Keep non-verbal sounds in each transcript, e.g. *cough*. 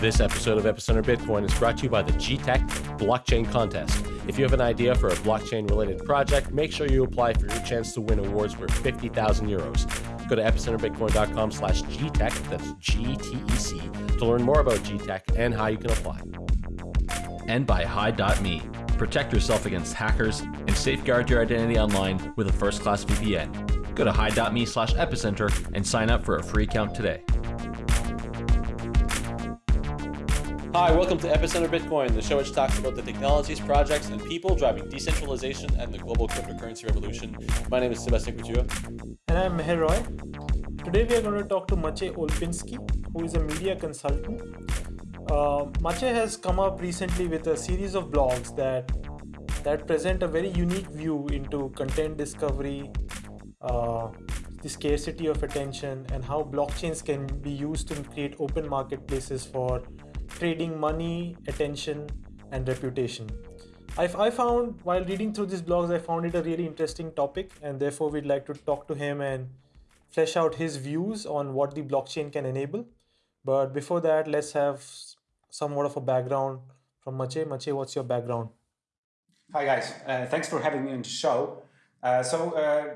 This episode of Epicenter Bitcoin is brought to you by the GTEC Blockchain Contest. If you have an idea for a blockchain related project, make sure you apply for your chance to win awards worth 50,000 euros. Go to epicenterbitcoin.com slash GTEC, that's G-T-E-C, to learn more about GTEC and how you can apply. And by Hide.me. Protect yourself against hackers and safeguard your identity online with a first-class VPN. Go to hide.me slash epicenter and sign up for a free account today. Hi, welcome to Epicenter Bitcoin, the show which talks about the technologies, projects, and people driving decentralization and the global cryptocurrency revolution. My name is Sebastian Couture. And I'm Meher Roy. Today we are going to talk to Maciej Olpinski, who is a media consultant. Uh, Maciej has come up recently with a series of blogs that that present a very unique view into content discovery, uh, the scarcity of attention, and how blockchains can be used to create open marketplaces for trading money, attention, and reputation. i I found while reading through these blogs, I found it a really interesting topic, and therefore we'd like to talk to him and flesh out his views on what the blockchain can enable. But before that, let's have somewhat of a background from Maciej. Maciej, what's your background? Hi guys, uh, thanks for having me on the show. Uh, so uh,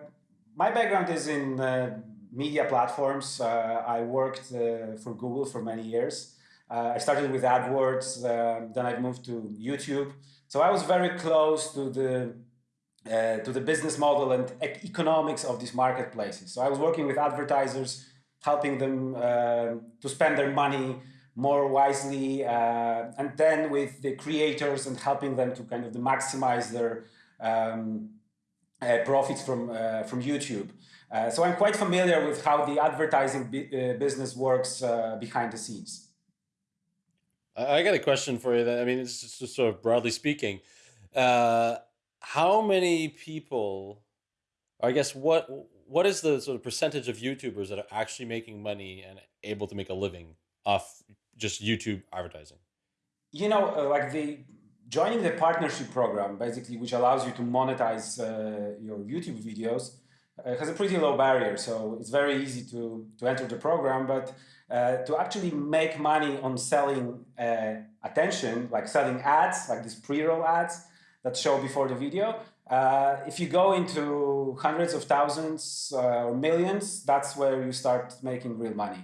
my background is in uh, media platforms. Uh, I worked uh, for Google for many years. Uh, I started with AdWords, uh, then I moved to YouTube. So I was very close to the uh, to the business model and economics of these marketplaces. So I was working with advertisers, helping them uh, to spend their money more wisely, uh, and then with the creators and helping them to kind of maximize their um, uh, profits from from YouTube. so I'm quite familiar with how the advertising business works behind the scenes. I got a question for you. That I mean, it's just sort of broadly speaking, uh, how many people, I guess, what what is the sort of percentage of YouTubers that are actually making money and able to make a living off just YouTube advertising? You know, uh, like the joining the partnership program, basically, which allows you to monetize uh, your YouTube videos, uh, has a pretty low barrier. So it's very easy to to enter the program, but uh, to actually make money on selling uh, attention, like selling ads, like these pre-roll ads that show before the video. Uh, if you go into hundreds of thousands uh, or millions, that's where you start making real money.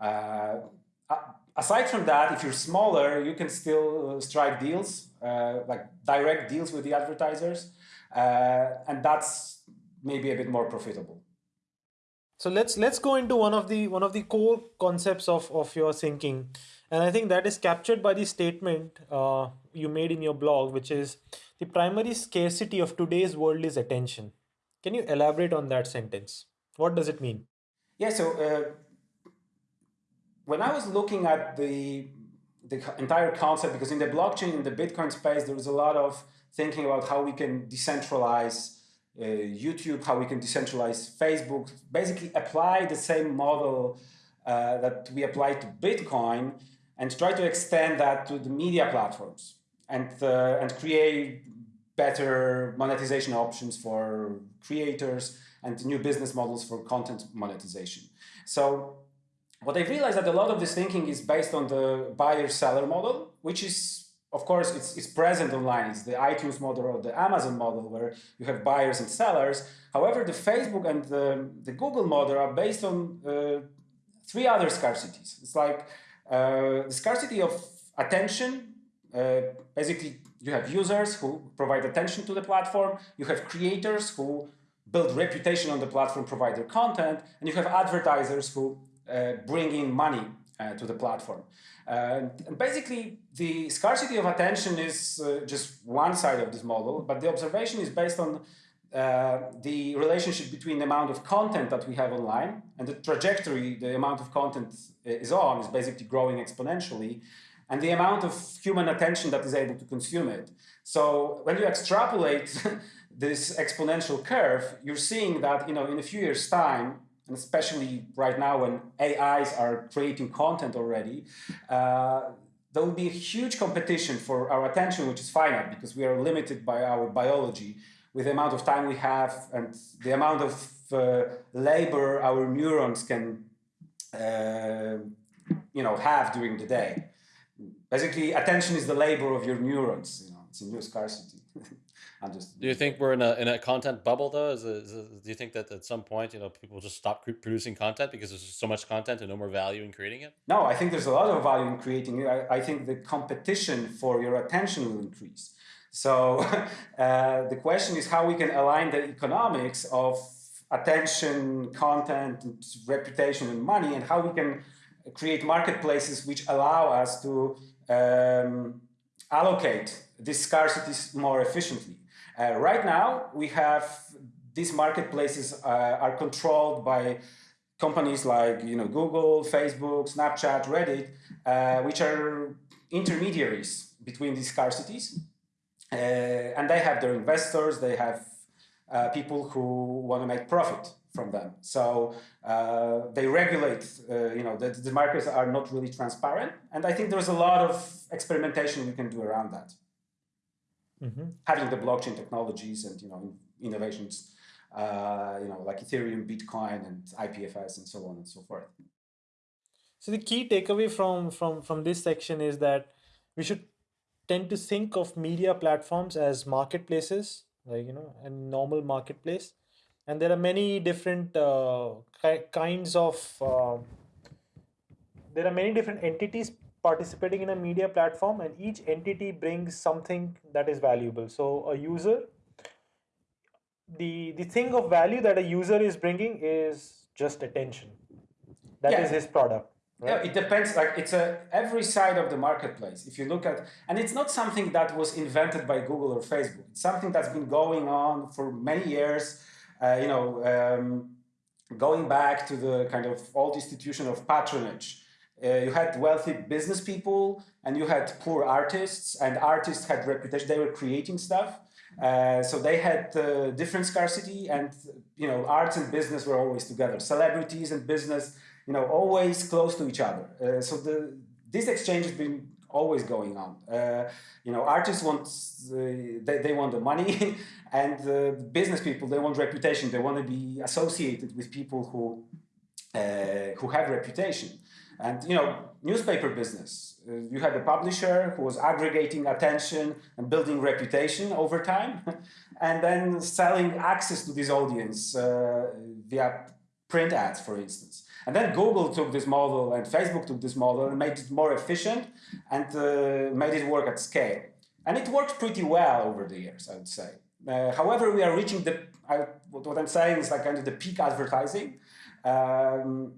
Uh, aside from that, if you're smaller, you can still strike deals, like direct deals with the advertisers, and that's maybe a bit more profitable. So let's let's go into one of the one of the core concepts of of your thinking, and I think that is captured by the statement uh, you made in your blog, which is the primary scarcity of today's world is attention. Can you elaborate on that sentence? What does it mean? Yeah. So uh, when I was looking at the the entire concept, because in the blockchain in the Bitcoin space, there was a lot of thinking about how we can decentralize uh, YouTube, how we can decentralize Facebook, basically apply the same model uh, that we apply to Bitcoin and try to extend that to the media platforms and, uh, and create better monetization options for creators and new business models for content monetization. So what I realized that a lot of this thinking is based on the buyer-seller model, which is of course, it's, it's present online. It's the iTunes model or the Amazon model where you have buyers and sellers. However, the Facebook and the, the Google model are based on uh, three other scarcities. It's like uh, the scarcity of attention. Uh, basically, you have users who provide attention to the platform. You have creators who build reputation on the platform, provide their content. And you have advertisers who uh, bring in money uh, to the platform. Uh, and basically, the scarcity of attention is uh, just one side of this model, but the observation is based on uh, the relationship between the amount of content that we have online and the trajectory the amount of content is on is basically growing exponentially and the amount of human attention that is able to consume it. So when you extrapolate *laughs* this exponential curve, you're seeing that you know in a few years' time, and especially right now when AIs are creating content already, uh, there will be a huge competition for our attention, which is finite because we are limited by our biology with the amount of time we have and the amount of uh, labor our neurons can uh, you know, have during the day. basically attention is the labor of your neurons. You know, it's a new scarcity. I'm just. Do you think we're in a in a content bubble though? Is, it, is it, do you think that at some point you know people just stop producing content because there's so much content and no more value in creating it? No, I think there's a lot of value in creating it. I, I think the competition for your attention will increase. So *laughs* uh, the question is how we can align the economics of attention, content, reputation, and money, and how we can create marketplaces which allow us to um, allocate these scarcities more efficiently. Uh, right now, we have these marketplaces uh, are controlled by companies like you know Google, Facebook, Snapchat, Reddit, uh, which are intermediaries between these scarcities. Uh, and they have their investors, they have uh, people who want to make profit from them. So uh, they regulate, uh, you know, the, the markets are not really transparent. And I think there's a lot of experimentation we can do around that. Mm -hmm. Having the blockchain technologies and, you know, innovations, uh, you know, like Ethereum, Bitcoin, and IPFS, and so on and so forth. So the key takeaway from, from, from this section is that we should tend to think of media platforms as marketplaces, like, you know, a normal marketplace. And there are many different uh, kinds of, uh, there are many different entities participating in a media platform and each entity brings something that is valuable. So a user, the, the thing of value that a user is bringing is just attention. That yeah. is his product yeah, it depends. Like it's a every side of the marketplace. If you look at, and it's not something that was invented by Google or Facebook. It's something that's been going on for many years. Uh, you know, um, going back to the kind of old institution of patronage. Uh, you had wealthy business people and you had poor artists, and artists had reputation. They were creating stuff. Uh, so they had uh, different scarcity, and you know, arts and business were always together. Celebrities and business you know, always close to each other. Uh, so the this exchange has been always going on. Uh, you know, artists want uh, they, they want the money, *laughs* and business people they want reputation. They want to be associated with people who who have reputation. And you know, newspaper business. Uh, you had a publisher who was aggregating attention and building reputation over time, *laughs* and then selling access to this audience via print ads, for instance. And then Google took this model and Facebook took this model and made it more efficient and uh, made it work at scale. And it worked pretty well over the years, I would say. Uh, however, we are reaching the, I, what I'm saying is like kind of the peak advertising. Um,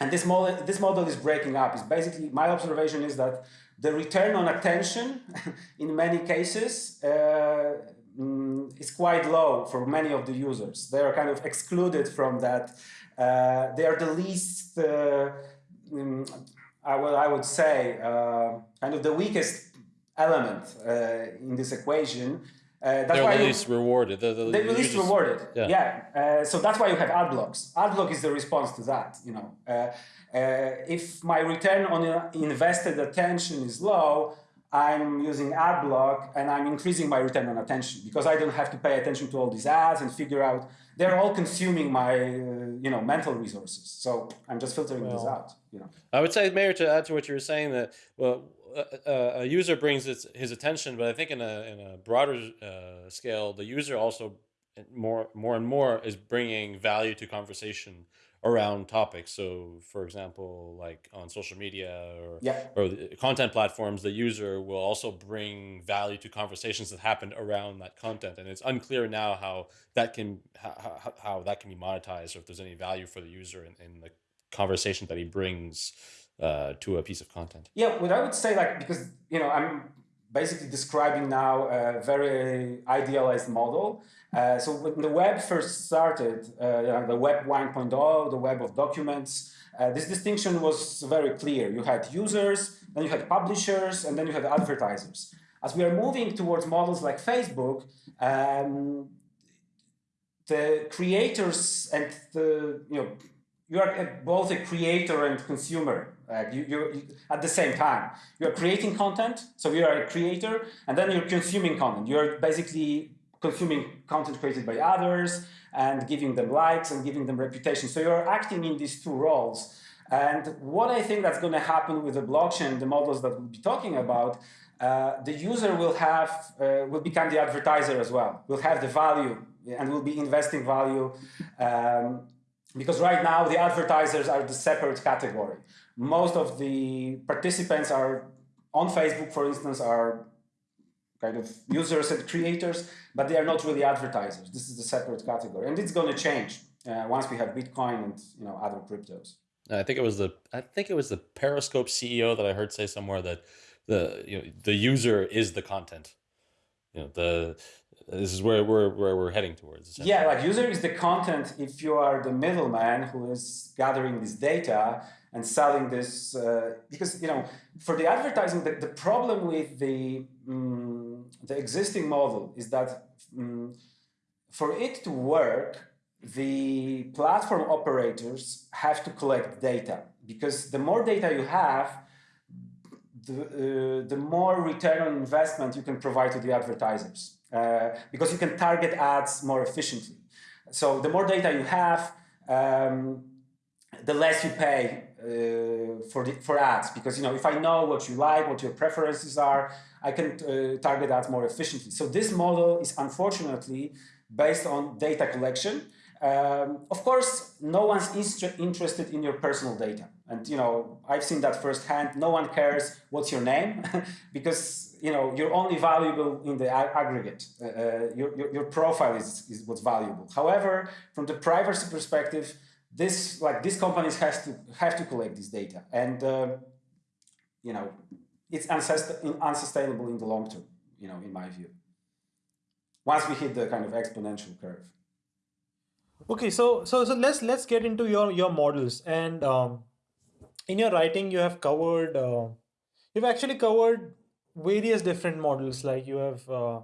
and this model, this model is breaking up. It's basically, my observation is that the return on attention *laughs* in many cases uh, mm, is quite low for many of the users. They are kind of excluded from that uh, they are the least, uh, um, I, would, I would say, uh, kind of the weakest element in this equation. Uh, that's they're why least you, rewarded. They're, they're, they're the least rewarded. Yeah. yeah. Uh, so that's why you have ad blocks. Ad block is the response to that. You know, uh, if my return on invested attention is low, I'm using ad block and I'm increasing my return on attention because I don't have to pay attention to all these ads and figure out they're all consuming my uh, you know mental resources. So I'm just filtering well, this out. You know. I would say, Meher, to add to what you were saying, that well, a, a user brings its, his attention, but I think in a in a broader uh, scale, the user also more more and more is bringing value to conversation around topics. So, for example, like on social media or yeah. or content platforms, the user will also bring value to conversations that happen around that content, and it's unclear now how that can how, how that can be monetized, or if there's any value for the user in, in the conversation that he brings uh, to a piece of content. Yeah, what I would say, like because you know I'm basically describing now a very idealized model. Uh, so when the web first started, uh, the web 1.0, the web of documents, uh, this distinction was very clear. You had users, then you had publishers, and then you had advertisers. As we are moving towards models like Facebook, um, the creators and the, you know, you are both a creator and consumer you, you, at the same time. You're creating content, so you are a creator, and then you're consuming content. You're basically consuming content created by others and giving them likes and giving them reputation. So you're acting in these two roles. And what I think that's going to happen with the blockchain, the models that we'll be talking about, uh, the user will have uh, will become the advertiser as well. Will have the value and will be investing value um, because right now the advertisers are the separate category. Most of the participants are on Facebook, for instance, are kind of users and creators, but they are not really advertisers. This is a separate category, and it's going to change uh, once we have Bitcoin and you know other cryptos. I think it was the I think it was the Periscope CEO that I heard say somewhere that the you know the user is the content. You know the this is where we're where we're heading towards. Yeah, like user is the content. If you are the middleman who is gathering this data and selling this, uh, because you know for the advertising, the, the problem with the um, the existing model is that um, for it to work, the platform operators have to collect data because the more data you have, the, uh, the more return on investment you can provide to the advertisers uh, because you can target ads more efficiently. So the more data you have, um, the less you pay uh, for the, for ads because you know if I know what you like, what your preferences are, I can uh, target ads more efficiently. So this model is unfortunately based on data collection um, of course, no one's interested in your personal data. And, you know, I've seen that firsthand. No one cares what's your name *laughs* because, you know, you're only valuable in the aggregate. Uh, uh, your, your, your, profile is, is what's valuable. However, from the privacy perspective, this, like, these companies has to, have to collect this data. And, uh, you know, it's unsustainable in the long term, you know, in my view. Once we hit the kind of exponential curve. Okay, so so so let's let's get into your your models and um, in your writing you have covered uh, you've actually covered various different models like you have uh,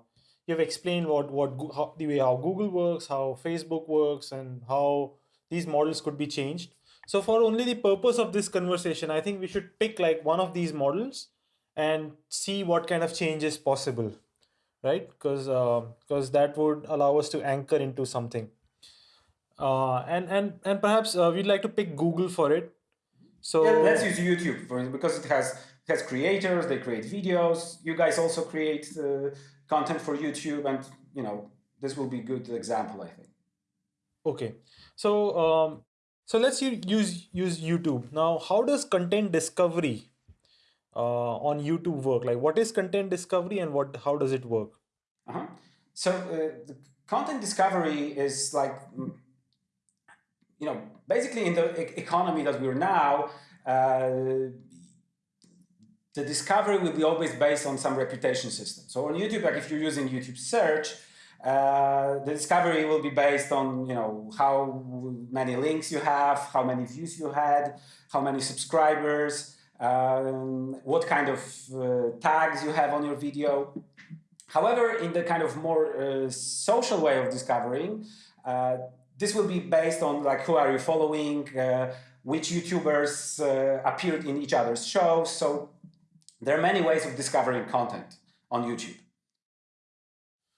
you have explained what what how, the way how Google works, how Facebook works, and how these models could be changed. So for only the purpose of this conversation, I think we should pick like one of these models and see what kind of change is possible, right? Because because uh, that would allow us to anchor into something uh, and and and perhaps uh, we'd like to pick Google for it. So yeah, let's use YouTube for because it has has creators. They create videos. You guys also create uh, content for YouTube, and you know this will be a good example, I think. Okay, so um, so let's use use YouTube now. How does content discovery uh, on YouTube work? Like, what is content discovery, and what how does it work? Uh-huh. So uh, the content discovery is like you know, basically in the economy that we're now, uh, the discovery will be always based on some reputation system. So on YouTube, like if you're using YouTube search, uh, the discovery will be based on you know how many links you have, how many views you had, how many subscribers, um, what kind of uh, tags you have on your video. However, in the kind of more uh, social way of discovering, uh, this will be based on like who are you following, uh, which YouTubers uh, appeared in each other's shows. So there are many ways of discovering content on YouTube.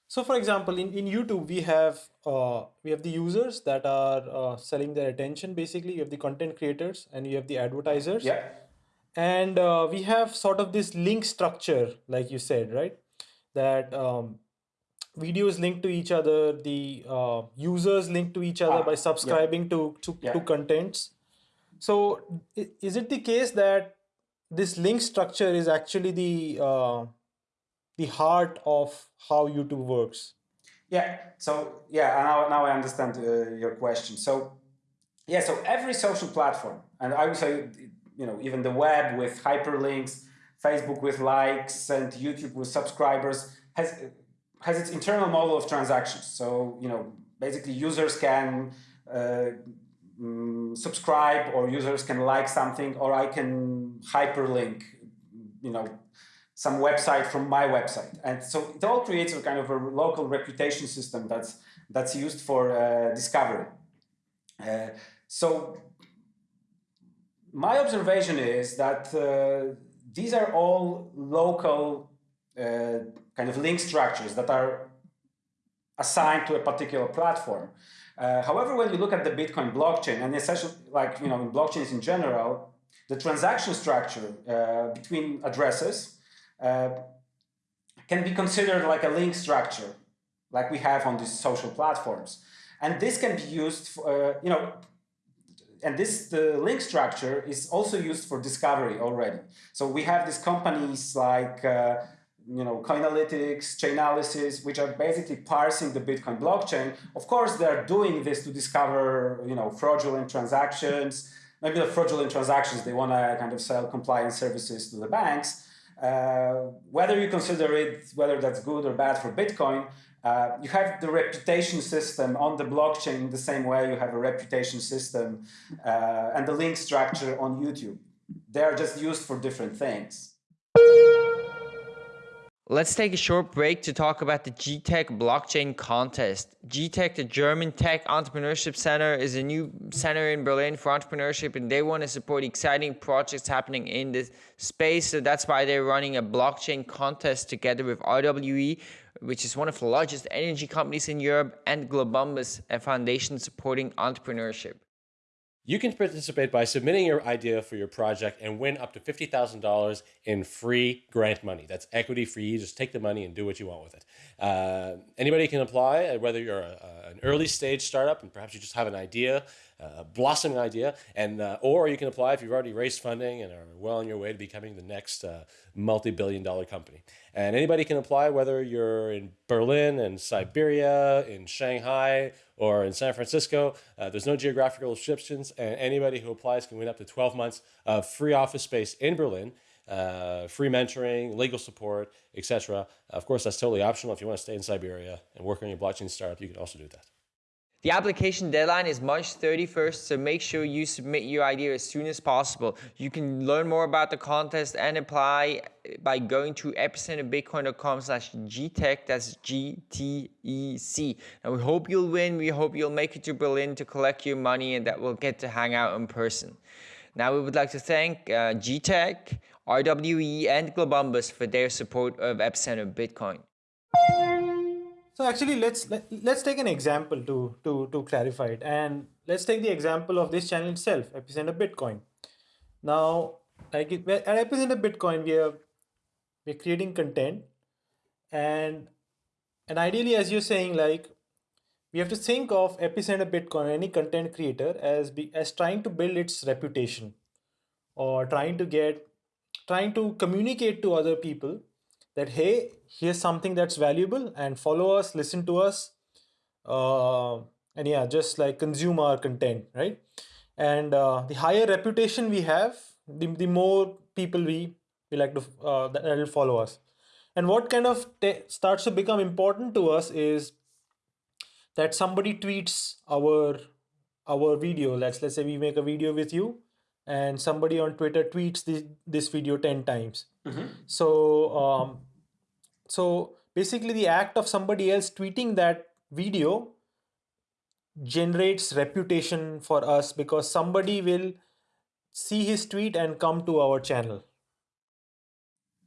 So for example, in, in YouTube, we have uh, we have the users that are uh, selling their attention. Basically, you have the content creators and you have the advertisers. Yeah. And uh, we have sort of this link structure, like you said, right? That um, videos link to each other the uh, users link to each other ah, by subscribing yeah. to to, yeah. to contents so is it the case that this link structure is actually the uh, the heart of how youtube works yeah so yeah now, now i understand uh, your question so yeah so every social platform and i would say you know even the web with hyperlinks facebook with likes and youtube with subscribers has has its internal model of transactions. So, you know, basically users can uh, mm, subscribe or users can like something or I can hyperlink, you know, some website from my website. And so it all creates a kind of a local reputation system that's, that's used for uh, discovery. Uh, so my observation is that uh, these are all local uh, kind of link structures that are assigned to a particular platform. Uh, however, when you look at the Bitcoin blockchain, and essentially, like you know, in blockchains in general, the transaction structure uh, between addresses uh, can be considered like a link structure, like we have on these social platforms, and this can be used, for, uh, you know, and this the link structure is also used for discovery already. So we have these companies like uh, you know, Coinalytics, Chainalysis, which are basically parsing the Bitcoin blockchain. Of course, they're doing this to discover, you know, fraudulent transactions. Maybe the fraudulent transactions, they want to kind of sell compliance services to the banks. Uh, whether you consider it, whether that's good or bad for Bitcoin, uh, you have the reputation system on the blockchain the same way you have a reputation system uh, and the link structure on YouTube. They're just used for different things. Let's take a short break to talk about the GTEC blockchain contest. GTEC, the German Tech Entrepreneurship Center, is a new center in Berlin for entrepreneurship, and they want to support exciting projects happening in this space. So that's why they're running a blockchain contest together with RWE, which is one of the largest energy companies in Europe, and Globumbus, a foundation supporting entrepreneurship. You can participate by submitting your idea for your project and win up to $50,000 in free grant money. That's equity free. You just take the money and do what you want with it. Uh, anybody can apply, uh, whether you're a, an early stage startup and perhaps you just have an idea a blossoming idea, and uh, or you can apply if you've already raised funding and are well on your way to becoming the next uh, multi-billion dollar company. And anybody can apply, whether you're in Berlin and Siberia, in Shanghai, or in San Francisco. Uh, there's no geographical restrictions, and anybody who applies can win up to 12 months of free office space in Berlin. Uh, free mentoring, legal support, etc. Of course, that's totally optional. If you want to stay in Siberia and work on your blockchain startup, you can also do that. The application deadline is March 31st, so make sure you submit your idea as soon as possible. You can learn more about the contest and apply by going to epicenterbitcoin.com slash GTEC, that's G-T-E-C. And we hope you'll win, we hope you'll make it to Berlin to collect your money and that we'll get to hang out in person. Now we would like to thank uh, GTEC, RWE and Globumbus for their support of Epicenter Bitcoin. So actually, let's let, us let us take an example to to to clarify it, and let's take the example of this channel itself, Epicenter Bitcoin. Now, like it, at Epicenter Bitcoin, we are we're creating content, and and ideally, as you're saying, like we have to think of Epicenter Bitcoin, any content creator, as be as trying to build its reputation, or trying to get trying to communicate to other people that hey here's something that's valuable and follow us listen to us uh, and yeah just like consume our content right? And uh, the higher reputation we have the, the more people we we like to uh, that will follow us. And what kind of starts to become important to us is that somebody tweets our our video. Let's let's say we make a video with you and somebody on twitter tweets this, this video 10 times. Mm -hmm. so um, so basically the act of somebody else tweeting that video generates reputation for us because somebody will see his tweet and come to our channel.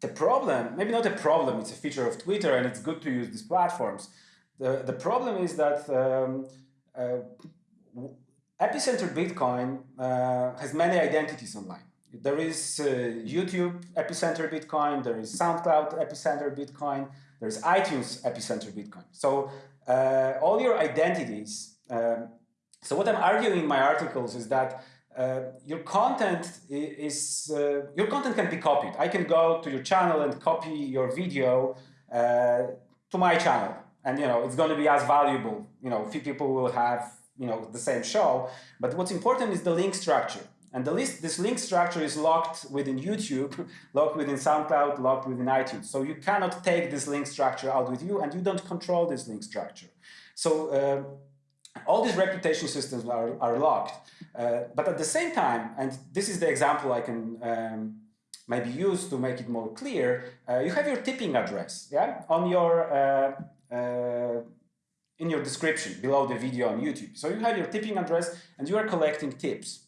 The problem, maybe not a problem, it's a feature of Twitter and it's good to use these platforms. The, the problem is that um, uh, Epicenter Bitcoin uh, has many identities online. There is uh, YouTube Epicenter Bitcoin, there is SoundCloud Epicenter Bitcoin, there's iTunes Epicenter Bitcoin. So uh, all your identities, um, so what I'm arguing in my articles is that uh, your content is, uh, your content can be copied. I can go to your channel and copy your video uh, to my channel and you know it's going to be as valuable you know few people will have you know the same show but what's important is the link structure and the list, this link structure is locked within YouTube, *laughs* locked within SoundCloud, locked within iTunes. So you cannot take this link structure out with you and you don't control this link structure. So uh, all these reputation systems are, are locked. Uh, but at the same time, and this is the example I can um, maybe use to make it more clear, uh, you have your tipping address yeah, on your uh, uh, in your description below the video on YouTube. So you have your tipping address and you are collecting tips.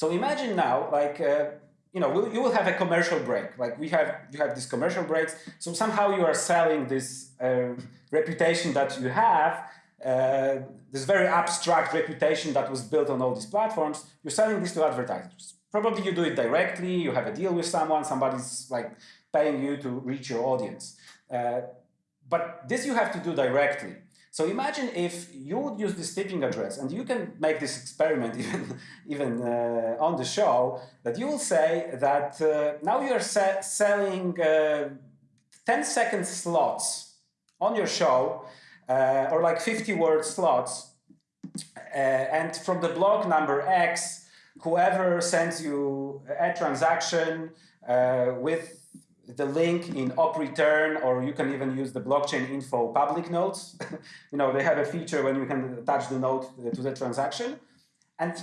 So imagine now, like, uh, you know, you will have a commercial break. Like we have, you have these commercial breaks. So somehow you are selling this uh, reputation that you have uh, this very abstract reputation that was built on all these platforms, you're selling this to advertisers. Probably you do it directly, you have a deal with someone, somebody's like paying you to reach your audience. Uh, but this you have to do directly. So imagine if you would use this tipping address, and you can make this experiment *laughs* even, even uh, on the show, that you will say that uh, now you are selling uh, 10 second slots on your show, uh, or like 50 word slots, uh, and from the block number X, whoever sends you a transaction uh, with the link in op return, or you can even use the blockchain info public notes. *laughs* you know, they have a feature when you can attach the note to the transaction. And,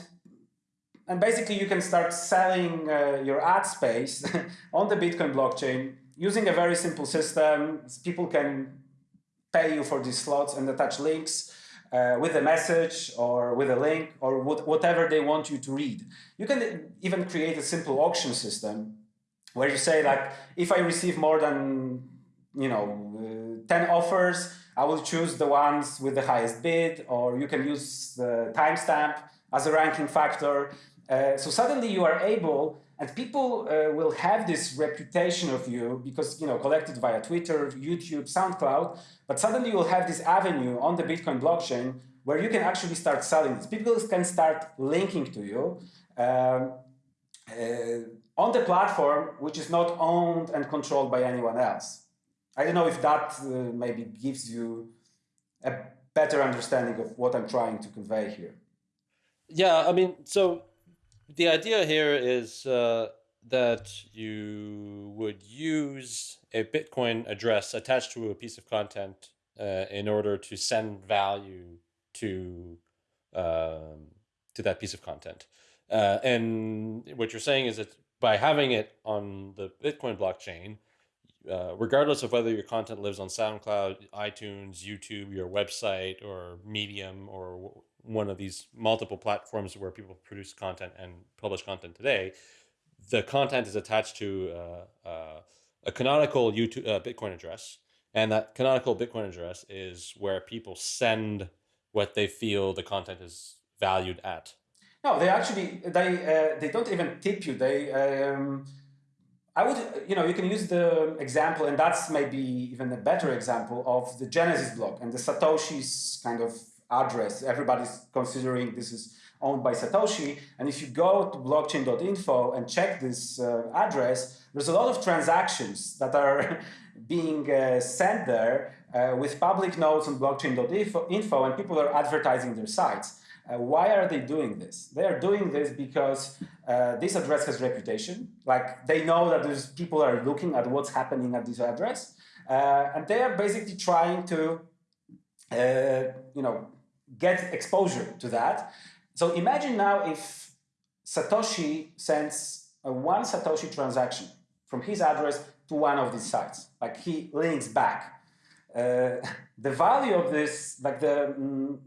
and basically you can start selling uh, your ad space *laughs* on the Bitcoin blockchain using a very simple system. People can pay you for these slots and attach links uh, with a message or with a link or whatever they want you to read. You can even create a simple auction system where you say like, if I receive more than, you know, uh, 10 offers, I will choose the ones with the highest bid, or you can use the timestamp as a ranking factor. Uh, so suddenly you are able, and people uh, will have this reputation of you because, you know, collected via Twitter, YouTube, SoundCloud, but suddenly you'll have this avenue on the Bitcoin blockchain where you can actually start selling this. People can start linking to you. Um, uh, on the platform which is not owned and controlled by anyone else. I don't know if that uh, maybe gives you a better understanding of what I'm trying to convey here. Yeah, I mean, so the idea here is uh, that you would use a Bitcoin address attached to a piece of content uh, in order to send value to um, to that piece of content. Uh, and what you're saying is that by having it on the Bitcoin blockchain, uh, regardless of whether your content lives on SoundCloud, iTunes, YouTube, your website, or Medium, or one of these multiple platforms where people produce content and publish content today, the content is attached to uh, uh, a canonical YouTube uh, Bitcoin address, and that canonical Bitcoin address is where people send what they feel the content is valued at. No, they actually they uh, they don't even tip you. They um, I would you know you can use the example, and that's maybe even a better example of the Genesis block and the Satoshi's kind of address. Everybody's considering this is owned by Satoshi, and if you go to blockchain.info and check this uh, address, there's a lot of transactions that are *laughs* being uh, sent there uh, with public nodes on blockchain.info, and people are advertising their sites. Uh, why are they doing this? They are doing this because uh, this address has reputation. Like they know that there's people are looking at what's happening at this address, uh, and they are basically trying to, uh, you know, get exposure to that. So imagine now if Satoshi sends a one Satoshi transaction from his address to one of these sites, like he links back. Uh, *laughs* the value of this, like the mm,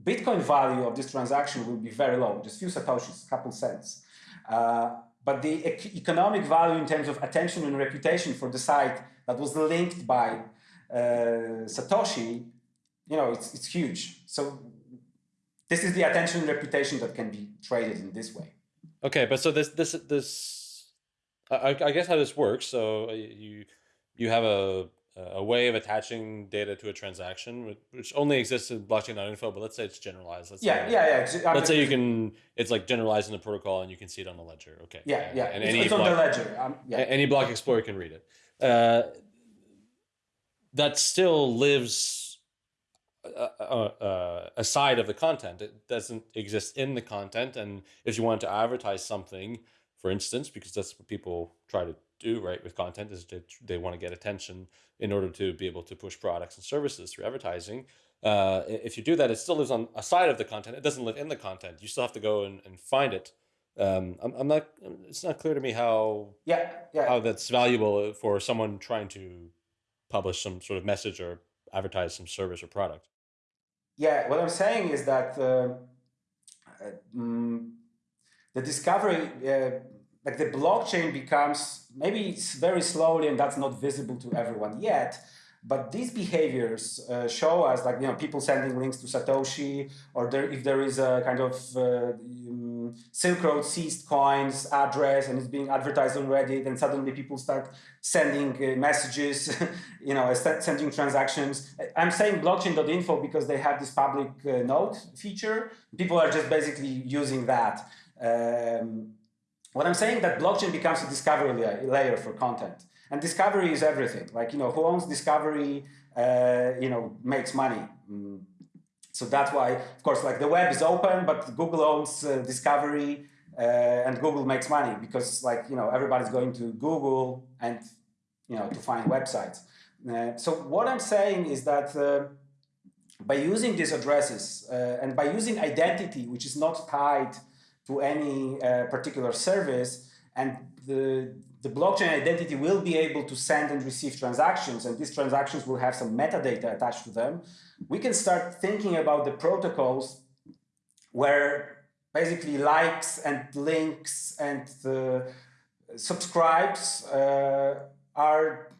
Bitcoin value of this transaction will be very low, just few satoshis, a couple cents. Uh, but the economic value in terms of attention and reputation for the site that was linked by uh, Satoshi, you know, it's, it's huge. So this is the attention and reputation that can be traded in this way. Okay, but so this this this I, I guess how this works. So you you have a a way of attaching data to a transaction, which only exists in blockchain.info, but let's say it's generalized. Let's yeah, say, yeah, yeah. Let's say you can, it's like generalized in the protocol and you can see it on the ledger. Okay. Yeah, yeah. And it's, any it's block, on the ledger. Um, yeah. Any block explorer can read it. Uh, that still lives uh, uh, uh, aside of the content. It doesn't exist in the content. And if you want to advertise something, for instance, because that's what people try to do right with content is they, they want to get attention in order to be able to push products and services through advertising. Uh, if you do that, it still lives on a side of the content. It doesn't live in the content. You still have to go and, and find it. Um, I'm, I'm not. It's not clear to me how. Yeah, yeah. How that's valuable for someone trying to publish some sort of message or advertise some service or product. Yeah, what I'm saying is that uh, um, the discovery uh, like the blockchain becomes maybe it's very slowly and that's not visible to everyone yet But these behaviors uh, show us, like you know, people sending links to Satoshi, or there, if there is a kind of uh, um, Silk Road seized coins address and it's being advertised on Reddit, and suddenly people start sending uh, messages, *laughs* you know, sending transactions. I'm saying blockchain.info because they have this public uh, note feature. People are just basically using that. Um, what I'm saying that blockchain becomes a discovery layer for content. And discovery is everything. Like, you know, who owns discovery, uh, you know, makes money. Mm. So that's why, of course, like the web is open, but Google owns uh, discovery uh, and Google makes money because like, you know, everybody's going to Google and, you know, to find websites. Uh, so what I'm saying is that uh, by using these addresses uh, and by using identity, which is not tied to any particular service, and the the blockchain identity will be able to send and receive transactions, and these transactions will have some metadata attached to them, we can start thinking about the protocols where basically likes and links and the subscribes uh, are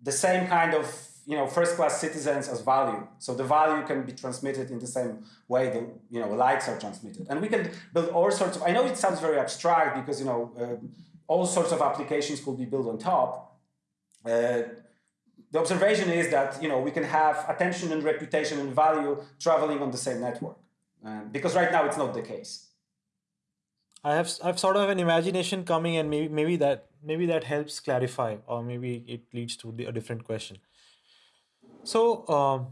the same kind of you know first class citizens as value so the value can be transmitted in the same way the you know likes are transmitted and we can build all sorts of i know it sounds very abstract because you know uh, all sorts of applications could be built on top. Uh, the observation is that you know we can have attention and reputation and value traveling on the same network, uh, because right now it's not the case. I have I've sort of an imagination coming, and maybe maybe that maybe that helps clarify, or maybe it leads to a different question. So um,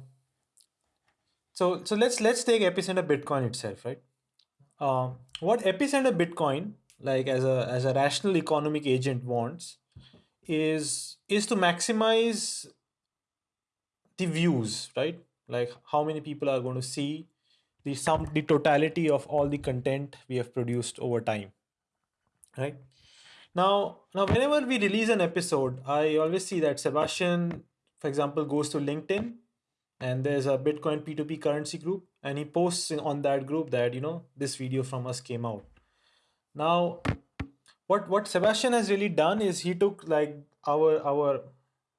so so let's let's take epicenter Bitcoin itself, right? Uh, what epicenter Bitcoin like as a as a rational economic agent wants is is to maximize the views right like how many people are going to see the sum the totality of all the content we have produced over time right now now whenever we release an episode i always see that sebastian for example goes to linkedin and there's a bitcoin p2p currency group and he posts on that group that you know this video from us came out now, what what Sebastian has really done is he took like our our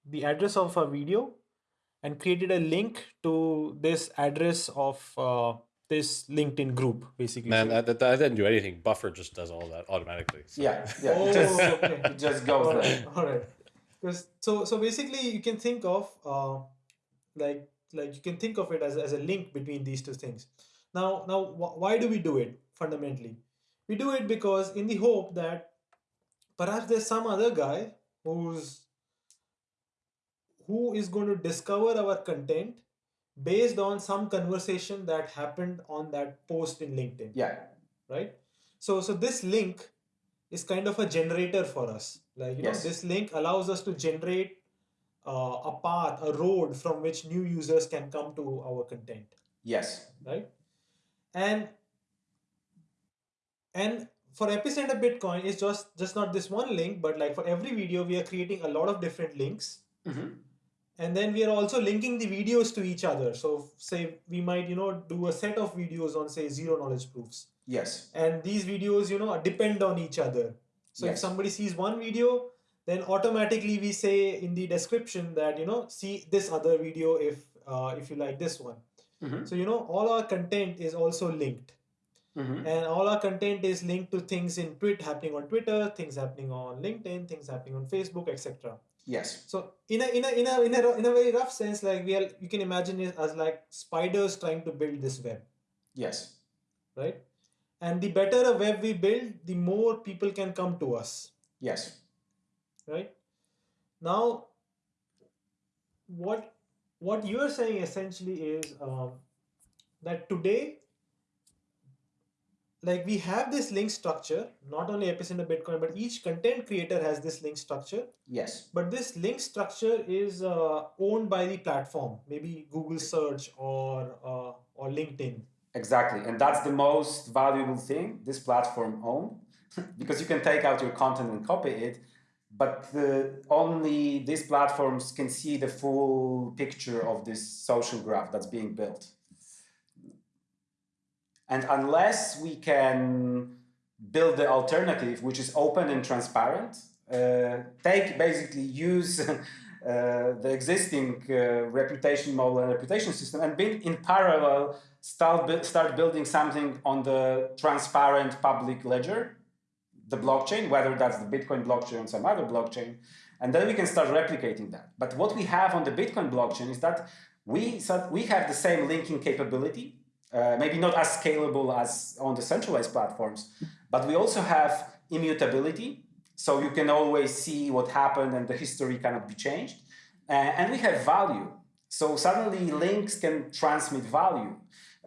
the address of a video and created a link to this address of uh, this LinkedIn group, basically. Man, I, I, didn't do anything. Buffer just does all that automatically. So. Yeah, yeah. Oh, it just, okay. it just goes all right, All right. Because so so basically, you can think of uh, like like you can think of it as, as a link between these two things. Now now wh why do we do it fundamentally? We do it because in the hope that perhaps there's some other guy who's who is going to discover our content based on some conversation that happened on that post in LinkedIn. Yeah. Right? So so this link is kind of a generator for us. Like you yes. know, this link allows us to generate uh, a path, a road from which new users can come to our content. Yes. Right? And and for epicenter bitcoin it's just just not this one link but like for every video we are creating a lot of different links mm-hmm. and then we are also linking the videos to each other so say we might you know do a set of videos on say zero knowledge proofs yes and these videos you know depend on each other so yes. if somebody sees one video then automatically we say in the description that you know see this other video if uh, if you like this one mm-hmm. so you know all our content is also linked Mm-hmm. And all our content is linked to things in Twitter happening on Twitter, things happening on LinkedIn, things happening on Facebook, etc. Yes. So in a in a in a in a in a very rough sense, like we are, you can imagine it as like spiders trying to build this web. Yes. Right. And the better a web we build, the more people can come to us. Yes. Right. Now, what what you are saying essentially is um, that today like we have this link structure, not only Epicenter Bitcoin, but each content creator has this link structure. Yes. But this link structure is uh, owned by the platform, maybe Google search or, uh, or LinkedIn. Exactly. And that's the most valuable thing this platform own *laughs* because you can take out your content and copy it, but the, only these platforms can see the full picture of this social graph that's being built. And unless we can build the alternative, which is open and transparent, uh, take basically use *laughs* the existing uh, reputation model and reputation system, and build in parallel start start building something on the transparent public ledger, the blockchain, whether that's the Bitcoin blockchain or some other blockchain, and then we can start replicating that. But what we have on the Bitcoin blockchain is that we we have the same linking capability, uh, maybe not as scalable as on the centralized platforms, but we also have immutability. So you can always see what happened and the history cannot be changed. Uh, and we have value. So suddenly links can transmit value.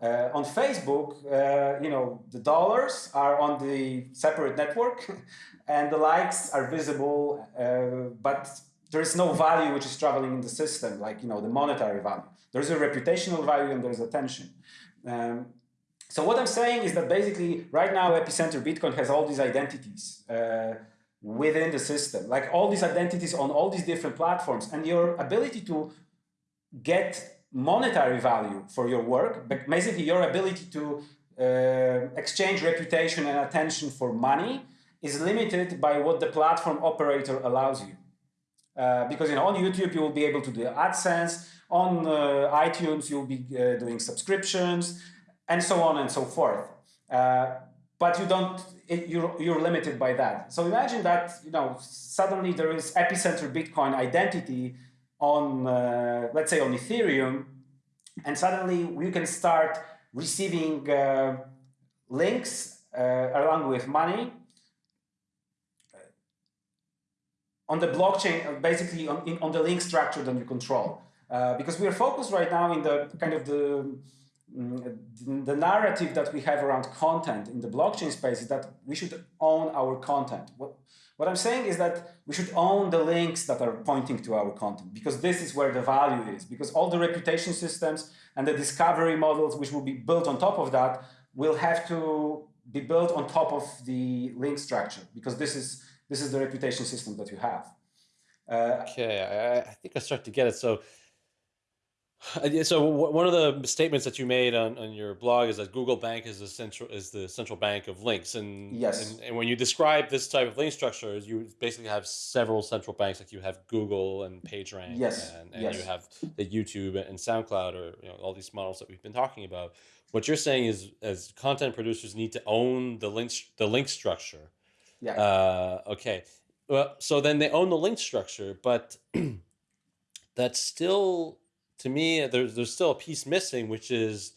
Uh, on Facebook, uh, you know, the dollars are on the separate network *laughs* and the likes are visible, uh, but there is no value which is traveling in the system, like, you know, the monetary value. There's a reputational value and there's attention. Um, so what I'm saying is that basically right now Epicenter Bitcoin has all these identities uh, within the system, like all these identities on all these different platforms and your ability to get monetary value for your work, but basically your ability to uh, exchange reputation and attention for money is limited by what the platform operator allows you. Uh, because you know, on YouTube you will be able to do AdSense, on uh, iTunes you'll be uh, doing subscriptions, and so on and so forth. Uh, but you don't, it, you're, you're limited by that. So imagine that, you know, suddenly there is epicenter Bitcoin identity on, uh, let's say on Ethereum, and suddenly you can start receiving uh, links uh, along with money on the blockchain, basically on, in, on the link structure that you control. Uh, because we are focused right now in the kind of the the narrative that we have around content in the blockchain space is that we should own our content. What, what I'm saying is that we should own the links that are pointing to our content because this is where the value is. Because all the reputation systems and the discovery models which will be built on top of that will have to be built on top of the link structure because this is this is the reputation system that you have. Uh, okay, I, I think I start to get it. So so one of the statements that you made on, on your blog is that Google Bank is the central is the central bank of links, and yes, and, and when you describe this type of link structure, you basically have several central banks, like you have Google and PageRank, yes, and, and yes. you have the YouTube and SoundCloud, or you know all these models that we've been talking about. What you're saying is, as content producers, need to own the links the link structure. Yeah. Uh, okay. Well, so then they own the link structure, but *clears throat* that's still to me, there's there's still a piece missing, which is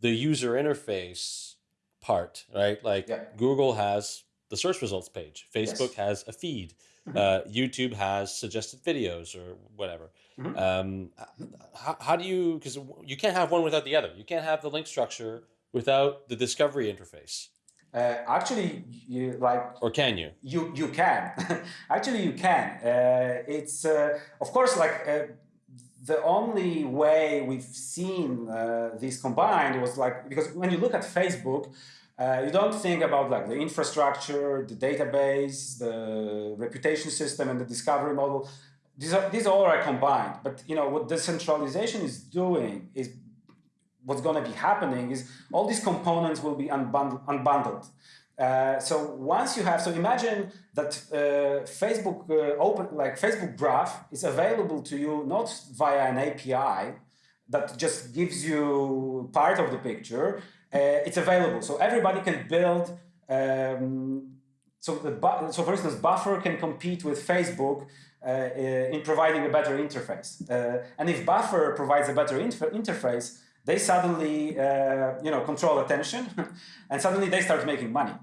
the user interface part, right? Like yeah. Google has the search results page, Facebook yes. has a feed, mm -hmm. uh, YouTube has suggested videos or whatever. Mm -hmm. um, how, how do you? Because you can't have one without the other. You can't have the link structure without the discovery interface. Uh, actually, you like, or can you? You you can. *laughs* actually, you can. Uh, it's uh, of course like uh, the only way we've seen uh, this combined was like because when you look at Facebook, uh, you don't think about like the infrastructure, the database, the reputation system, and the discovery model. These are these all are combined. But you know what decentralization is doing is what's going to be happening is all these components will be unbundled. unbundled. Uh, so once you have, so imagine that uh, Facebook uh, open, like Facebook Graph is available to you not via an API that just gives you part of the picture. Uh, it's available, so everybody can build. Um, so, the, so for instance, Buffer can compete with Facebook uh, in providing a better interface. and if Buffer provides a better inter interface, they suddenly uh, you know control attention *laughs* and suddenly they start making money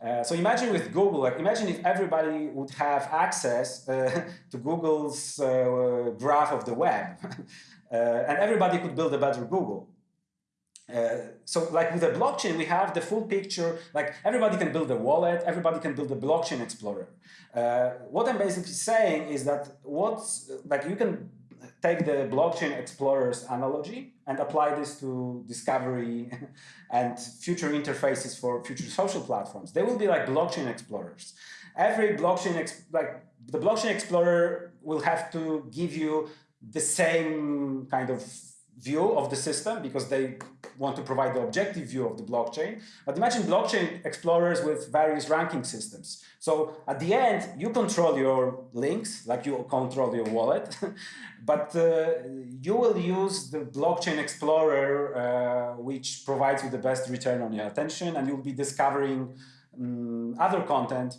uh, so imagine with Google, like imagine if everybody would have access uh, *laughs* to Google's uh, graph of the web, *laughs* uh, and everybody could build a better Google. Uh, so like with a blockchain, we have the full picture, like everybody can build a wallet, everybody can build a blockchain explorer. what I'm basically saying is that what's, like you can take the blockchain explorers analogy and apply this to discovery *laughs* and future interfaces for future social platforms. They will be like blockchain explorers. Every blockchain, like the blockchain explorer will have to give you the same kind of view of the system because they want to provide the objective view of the blockchain. But imagine blockchain explorers with various ranking systems. So at the end, you control your links, like you control your wallet, *laughs* but uh, you will use the blockchain explorer, uh, which provides you the best return on your attention, and you'll be discovering um, other content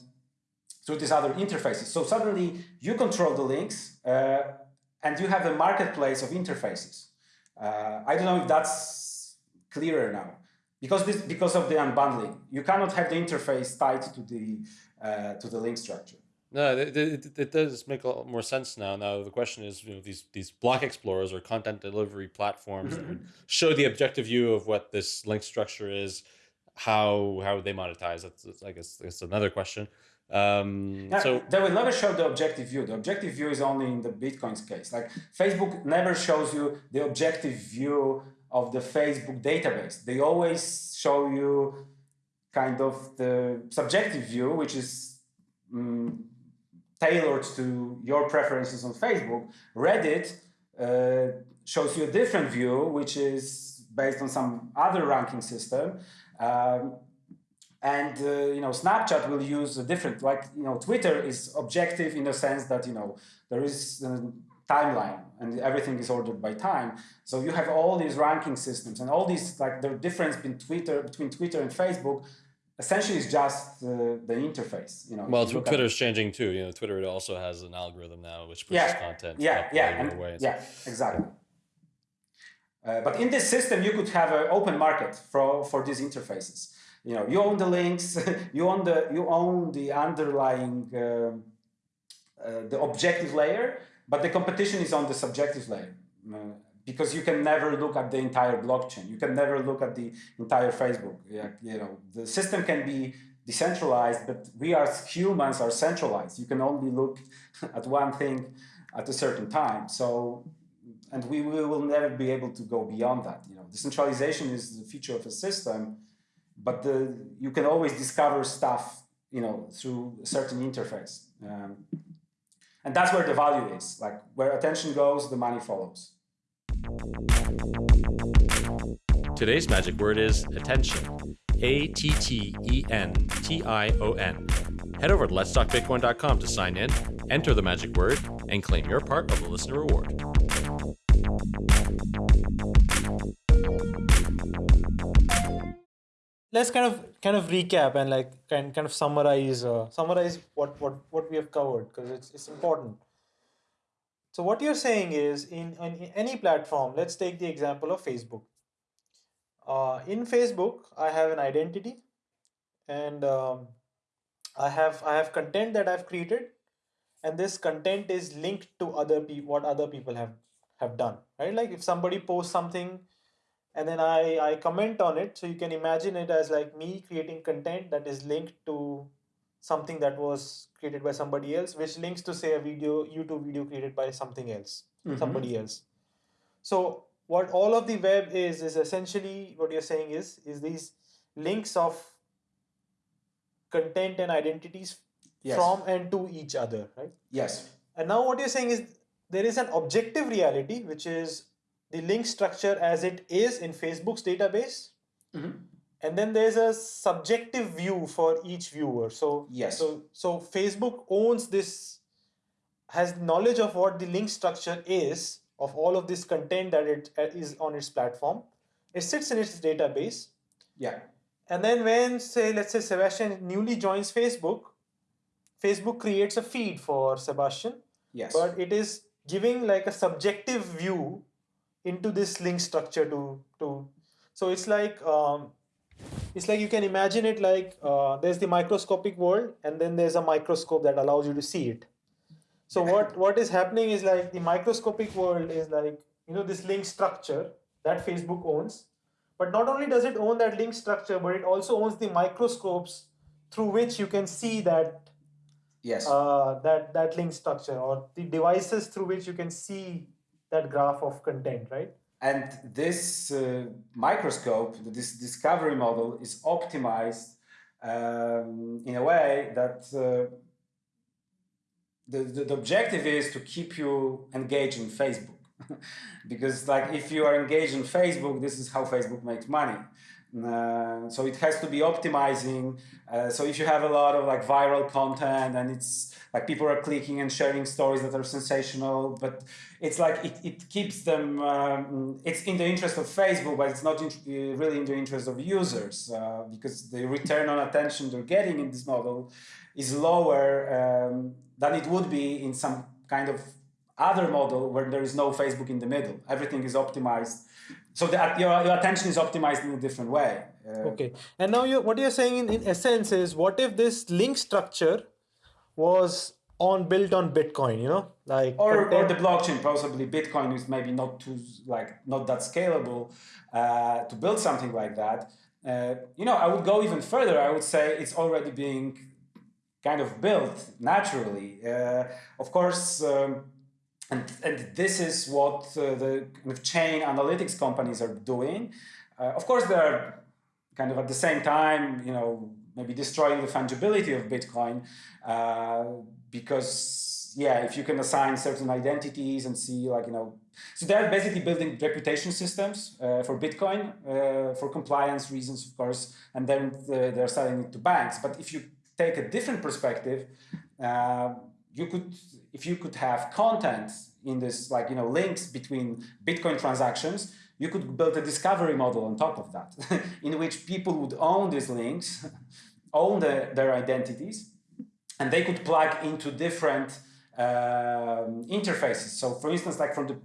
through these other interfaces. So suddenly you control the links uh, and you have a marketplace of interfaces. Uh, I don't know if that's clearer now because this because of the unbundling. You cannot have the interface tied to the uh, to the link structure. No, it, it, it, does make a lot more sense now. Now the question is, you know, these these block explorers or content delivery platforms mm -hmm. show the objective view of what this link structure is, how how would they monetize. That's, that's I guess that's another question. Um, yeah, so they will never show the objective view. The objective view is only in the Bitcoin's case. Like Facebook never shows you the objective view of the Facebook database. They always show you kind of the subjective view, which is um, tailored to your preferences on Facebook. Reddit uh, shows you a different view, which is based on some other ranking system. Um, and uh, you know snapchat will use a different like you know twitter is objective in the sense that you know there is a timeline and everything is ordered by time. So you have all these ranking systems and all these like the difference between twitter between twitter and facebook essentially is just uh, the interface you know well twitter is changing too you know twitter also has an algorithm now which pushes yeah, content yeah yeah and, yeah exactly. Uh, but in this system you could have an open market for for these interfaces you know you own the links *laughs* you own the you own the underlying uh, uh, the objective layer but the competition is on the subjective layer uh, because you can never look at the entire blockchain. You can never look at the entire facebook. You know the system can be decentralized but we as humans are centralized. You can only look *laughs* at one thing at a certain time. So and we, we will never be able to go beyond that. You know decentralization is the feature of a system but the, you can always discover stuff, you know, through a certain interface. Um, and that's where the value is. Like where attention goes, the money follows. Today's magic word is attention. A T T E N T I O N. Head over to letstalkbitcoin.com to sign in, enter the magic word, and claim your part of the listener reward. Let's kind of kind of recap and like kind kind of summarize uh, summarize what what what we have covered because it's it's important. So what you're saying is in, in any platform, let's take the example of Facebook. Uh, in Facebook, I have an identity, and um, I have I have content that I've created, and this content is linked to other people what other people have have done. Right, like if somebody posts something and then I, I comment on it. So you can imagine it as like me creating content that is linked to something that was created by somebody else, which links to say a video, YouTube video created by something else, mm-hmm. somebody else. So what all of the web is, is essentially what you're saying is, is these links of content and identities yes. from and to each other, right? Yes. And now what you're saying is there is an objective reality, which is the link structure as it is in Facebook's database. Mm-hmm. And then there's a subjective view for each viewer. So yes. So so Facebook owns this, has knowledge of what the link structure is of all of this content that it uh, is on its platform. It sits in its database. Yeah. And then when say let's say Sebastian newly joins Facebook, Facebook creates a feed for Sebastian. Yes. But it is giving like a subjective view into this link structure to to so it's like um, it's like you can imagine it like uh, there's the microscopic world and then there's a microscope that allows you to see it. So what what is happening is like the microscopic world is like you know this link structure that facebook owns. But not only does it own that link structure but it also owns the microscopes through which you can see that yes. uh, that that link structure or the devices through which you can see that graph of content, right? And this uh, microscope, this discovery model is optimized um, in a way that uh, the, the, the, objective is to keep you engaged in Facebook. *laughs* because like if you are engaged in Facebook, this is how Facebook makes money. Uh, so it has to be optimizing. Uh, so if you have a lot of like viral content and it's like people are clicking and sharing stories that are sensational, but it's like it, it keeps them, um, it's in the interest of Facebook, but it's not in, uh, really in the interest of users uh, because the return on attention they're getting in this model is lower um, than it would be in some kind of other model where there is no Facebook in the middle. Everything is optimized so that your, your attention is optimized in a different way. Uh, okay. And now you what you're saying in, in essence is what if this link structure was on built on Bitcoin, you know, like or, or the blockchain. Possibly Bitcoin is maybe not too like not that scalable uh, to build something like that. Uh, you know, I would go even further. I would say it's already being kind of built naturally. Uh, of course. Um, and, and this is what uh, the chain analytics companies are doing. Uh, of course, they're kind of at the same time, you know, maybe destroying the fungibility of Bitcoin uh, because, yeah, if you can assign certain identities and see like, you know, so they're basically building reputation systems uh, for Bitcoin uh, for compliance reasons, of course, and then uh, they're selling it to banks. But if you take a different perspective, you could if you could have content in this, like, you know, links between Bitcoin transactions, you could build a discovery model on top of that, *laughs* in which people would own these links, *laughs* own the, their identities, and they could plug into different um, interfaces. So for instance, like from the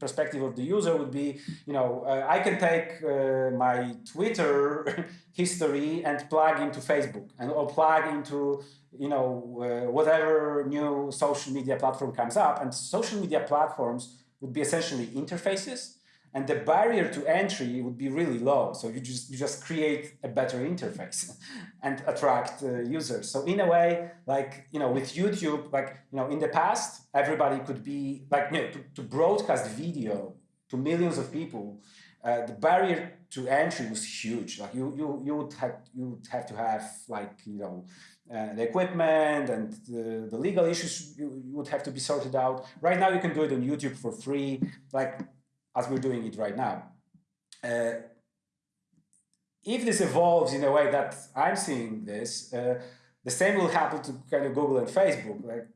perspective of the user would be, you know, uh, I can take uh, my Twitter *laughs* history and plug into Facebook and or plug into, you know, uh, whatever new social media platform comes up. And social media platforms would be essentially interfaces and the barrier to entry would be really low. So you just you just create a better interface *laughs* and attract uh, users. So in a way, like you know, with YouTube, like you know, in the past, everybody could be like you know, to, to broadcast video to millions of people. Uh, the barrier to entry was huge. Like you you you would have you would have to have like you know. Uh, the equipment and the, the legal issues you, you would have to be sorted out. Right now, you can do it on YouTube for free. Like as we're doing it right now. Uh, if this evolves in a way that I'm seeing this, uh, the same will happen to kind of Google and Facebook. Like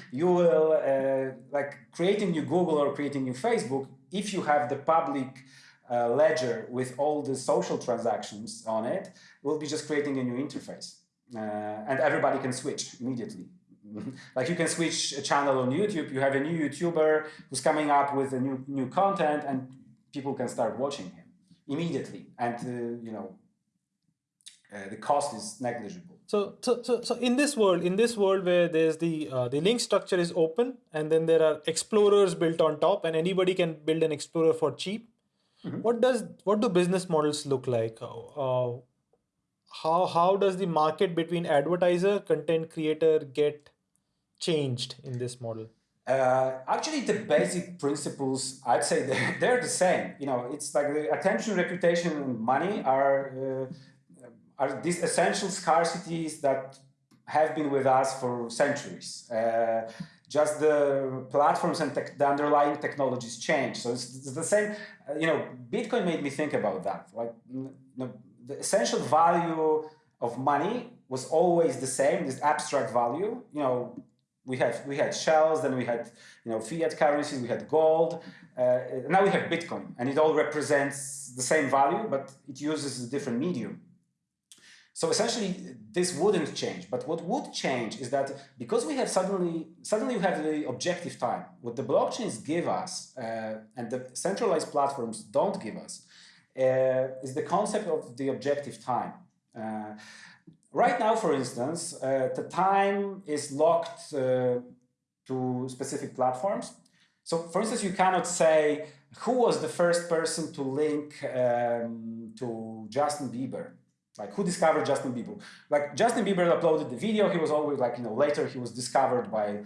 *laughs* you will, uh, like creating new Google or creating new Facebook, if you have the public uh, ledger with all the social transactions on it, will be just creating a new interface. Uh, and everybody can switch immediately. *laughs* like you can switch a channel on YouTube, you have a new YouTuber who's coming up with a new new content and people can start watching him immediately. And, uh, you know, uh, the cost is negligible. So, so, so, so in this world, in this world where there's the uh, the link structure is open, and then there are explorers built on top, and anybody can build an explorer for cheap. Mm -hmm. What does what do business models look like? Uh, how how does the market between advertiser, content creator get changed in this model? Uh, actually, the basic principles, I'd say they're, *laughs* they're the same. You know, it's like the attention, reputation, and money are uh, are these essential scarcities that have been with us for centuries. Uh, just the platforms and the underlying technologies change. So it's, it's the same. Uh, you know, Bitcoin made me think about that. Like, you know, the essential value of money was always the same. This abstract value. You know we had we had shells, then we had you know fiat currencies, we had gold. Uh, now we have Bitcoin, and it all represents the same value, but it uses a different medium. So essentially, this wouldn't change. But what would change is that because we have suddenly suddenly we have the objective time. What the blockchains give us, uh, and the centralized platforms don't give us, uh, is the concept of the objective time. Right now, for instance, uh, the time is locked uh, to specific platforms. So, for instance, you cannot say who was the first person to link um, to Justin Bieber. Like who discovered Justin Bieber? Like Justin Bieber uploaded the video. He was always like you know later he was discovered by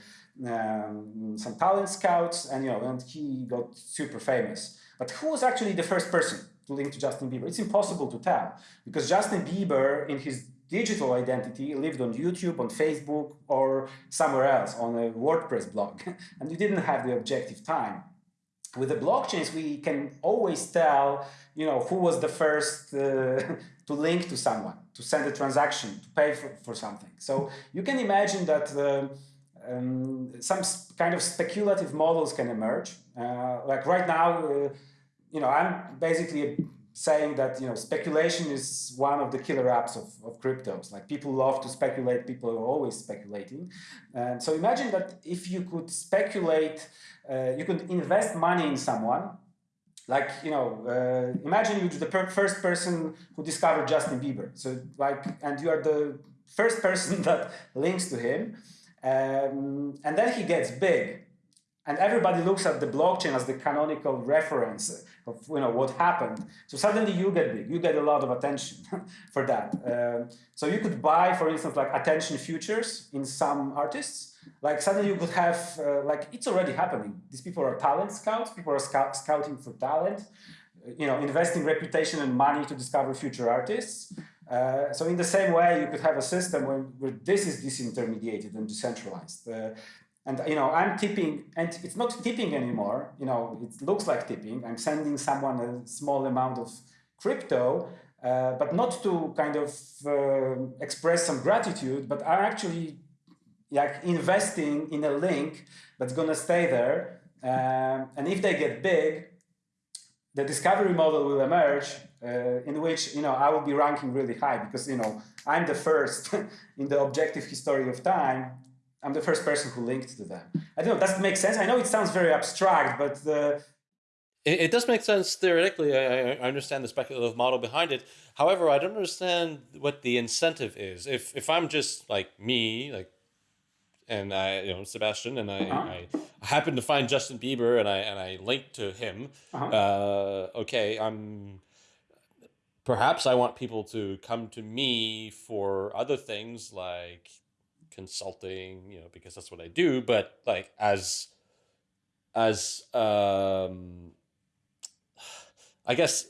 um, some talent scouts and you know and he got super famous. But who was actually the first person to link to Justin Bieber? It's impossible to tell because Justin Bieber in his digital identity lived on YouTube, on Facebook, or somewhere else on a WordPress blog, *laughs* and you didn't have the objective time. with the blockchains, we can always tell, you know, who was the first uh, *laughs* to link to someone, to send a transaction, to pay for, for something. So you can imagine that uh, um, some kind of speculative models can emerge. Uh, like right now, uh, you know, I'm basically saying that you know speculation is one of the killer apps of, of cryptos. Like people love to speculate, people are always speculating. And so imagine that if you could speculate, uh, you could invest money in someone. Like you know, uh, imagine you're the per first person who discovered Justin Bieber. So like, and you are the first person *laughs* that links to him, um, and then he gets big and everybody looks at the blockchain as the canonical reference of you know what happened. So suddenly you get big, you get a lot of attention *laughs* for that. Uh, so you could buy, for instance, like attention futures in some artists. Like suddenly you could have, uh, like it's already happening. These people are talent scouts. People are scout scouting for talent. You know, investing reputation and money to discover future artists. Uh, so in the same way, you could have a system where, where this is disintermediated and decentralized. Uh, and you know i'm tipping and it's not tipping anymore. You know it looks like tipping. I'm sending someone a small amount of crypto uh, but not to kind of uh, express some gratitude but i'm actually like investing in a link that's going to stay there. Um, and if they get big the discovery model will emerge uh, in which you know I will be ranking really high because you know I'm the first *laughs* in the objective history of time I'm the first person who linked to them. I don't know, does it make sense? I know it sounds very abstract, but the... It, it does make sense theoretically. I, I understand the speculative model behind it. However, I don't understand what the incentive is. If if I'm just like me, like, and I, you know, Sebastian, and I, uh -huh. I happen to find Justin Bieber, and I and I link to him. Uh -huh. uh, okay, I'm perhaps I want people to come to me for other things like consulting, you know, because that's what I do, but like as as um I guess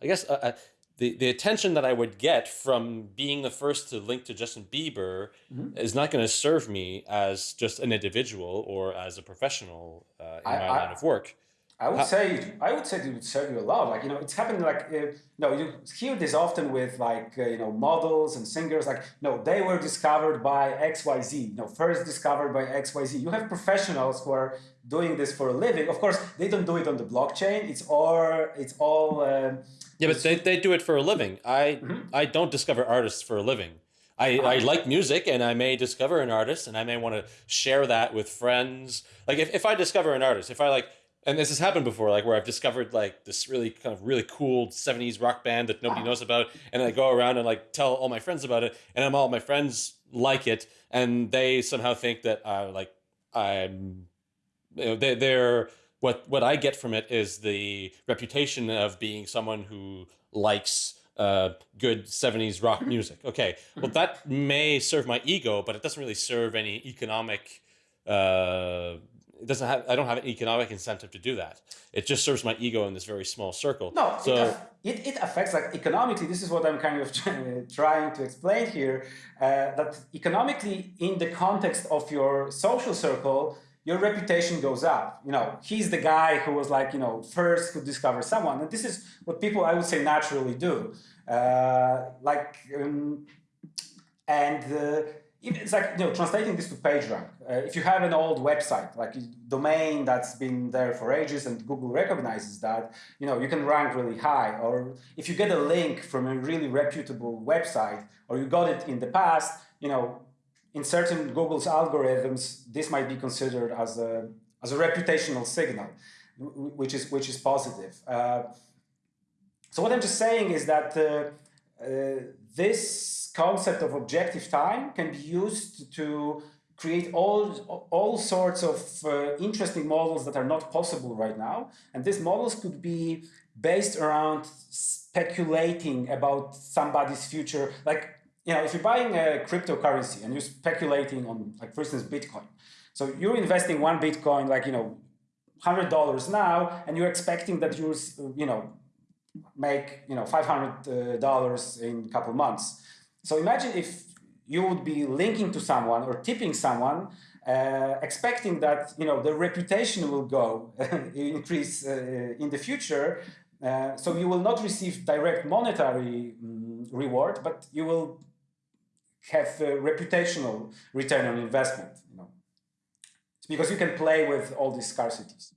I guess uh, uh, the the attention that I would get from being the first to link to Justin Bieber mm -hmm. is not going to serve me as just an individual or as a professional uh, in I, my I, line of work. I would say I would say it would serve you a lot. Like you know, it's happening like uh, you know you hear this often with like uh, you know models and singers. Like no, they were discovered by X Y Z. You know, first discovered by X Y Z. You have professionals who are doing this for a living. Of course, they don't do it on the blockchain. It's all it's all. Uh, yeah, but they, they do it for a living. I mm -hmm. I don't discover artists for a living. I, I like music and I may discover an artist and I may want to share that with friends. Like if, if I discover an artist, if I like and this has happened before, like where I've discovered like this really kind of really cool 70s rock band that nobody knows about. And I go around and like tell all my friends about it. And I'm all my friends like it. And they somehow think that uh, like I'm, you know, they, they're, what, what I get from it is the reputation of being someone who likes uh, good 70s rock *laughs* music. Okay, well, that may serve my ego, but it doesn't really serve any economic uh, it doesn't have I don't have an economic incentive to do that. It just serves my ego in this very small circle. No, so it, it, it affects like economically. This is what I'm kind of *laughs* trying to explain here. Uh, that economically, in the context of your social circle, your reputation goes up. You know, he's the guy who was like, you know, first to discover someone. And this is what people, I would say, naturally do. Uh, like, um, and uh, it's like you know translating this to PageRank. Uh, if you have an old website, like domain that's been there for ages, and Google recognizes that, you know you can rank really high. Or if you get a link from a really reputable website, or you got it in the past, you know, in certain Google's algorithms, this might be considered as a as a reputational signal, which is which is positive. Uh, so what I'm just saying is that uh, uh this concept of objective time can be used to create all, all sorts of uh, interesting models that are not possible right now. And these models could be based around speculating about somebody's future. Like, you know, if you're buying a cryptocurrency and you're speculating on, like, for instance, Bitcoin. So you're investing one Bitcoin, like, you know, $100 now, and you're expecting that you're, you know, make, you know, $500 uh, in a couple months. So imagine if you would be linking to someone or tipping someone uh, expecting that you know the reputation will go *laughs* increase uh, in the future. Uh, so you will not receive direct monetary um, reward, but you will have reputational return on investment. You know, it's because you can play with all these scarcities.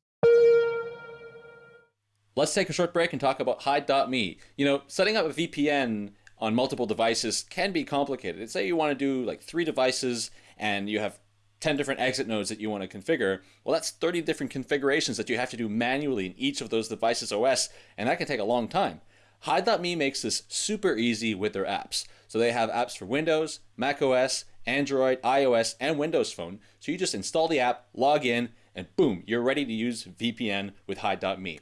Let's take a short break and talk about Hide.me. You know, setting up a VPN on multiple devices can be complicated. Say you want to do like three devices and you have 10 different exit nodes that you want to configure. Well, that's 30 different configurations that you have to do manually in each of those devices OS, and that can take a long time. Hide.me makes this super easy with their apps. So they have apps for Windows, Mac OS, Android, iOS, and Windows Phone. So you just install the app, log in, and boom, you're ready to use VPN with Hide.me.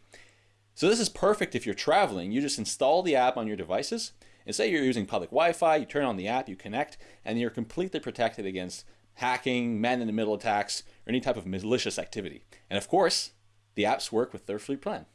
So this is perfect if you're traveling. You just install the app on your devices, and say you're using public Wi-Fi, you turn on the app, you connect, and you're completely protected against hacking, man-in-the-middle attacks, or any type of malicious activity. And of course, the apps work with their free plan.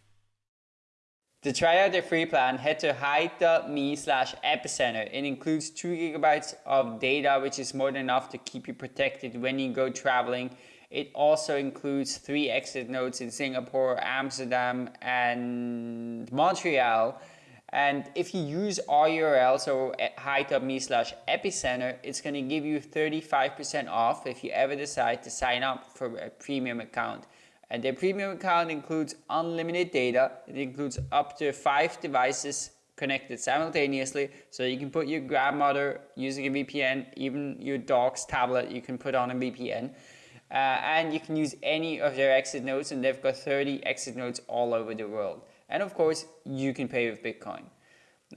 To try out the free plan, head to hide.me slash epicenter. It includes 2 gigabytes of data, which is more than enough to keep you protected when you go traveling it also includes three exit nodes in Singapore, Amsterdam, and Montreal. And if you use our URL, so hide.me slash epicenter, it's going to give you 35% off if you ever decide to sign up for a premium account. And the premium account includes unlimited data. It includes up to five devices connected simultaneously. So you can put your grandmother using a VPN, even your dog's tablet, you can put on a VPN. Uh, and you can use any of their exit nodes and they've got 30 exit nodes all over the world. And of course, you can pay with Bitcoin.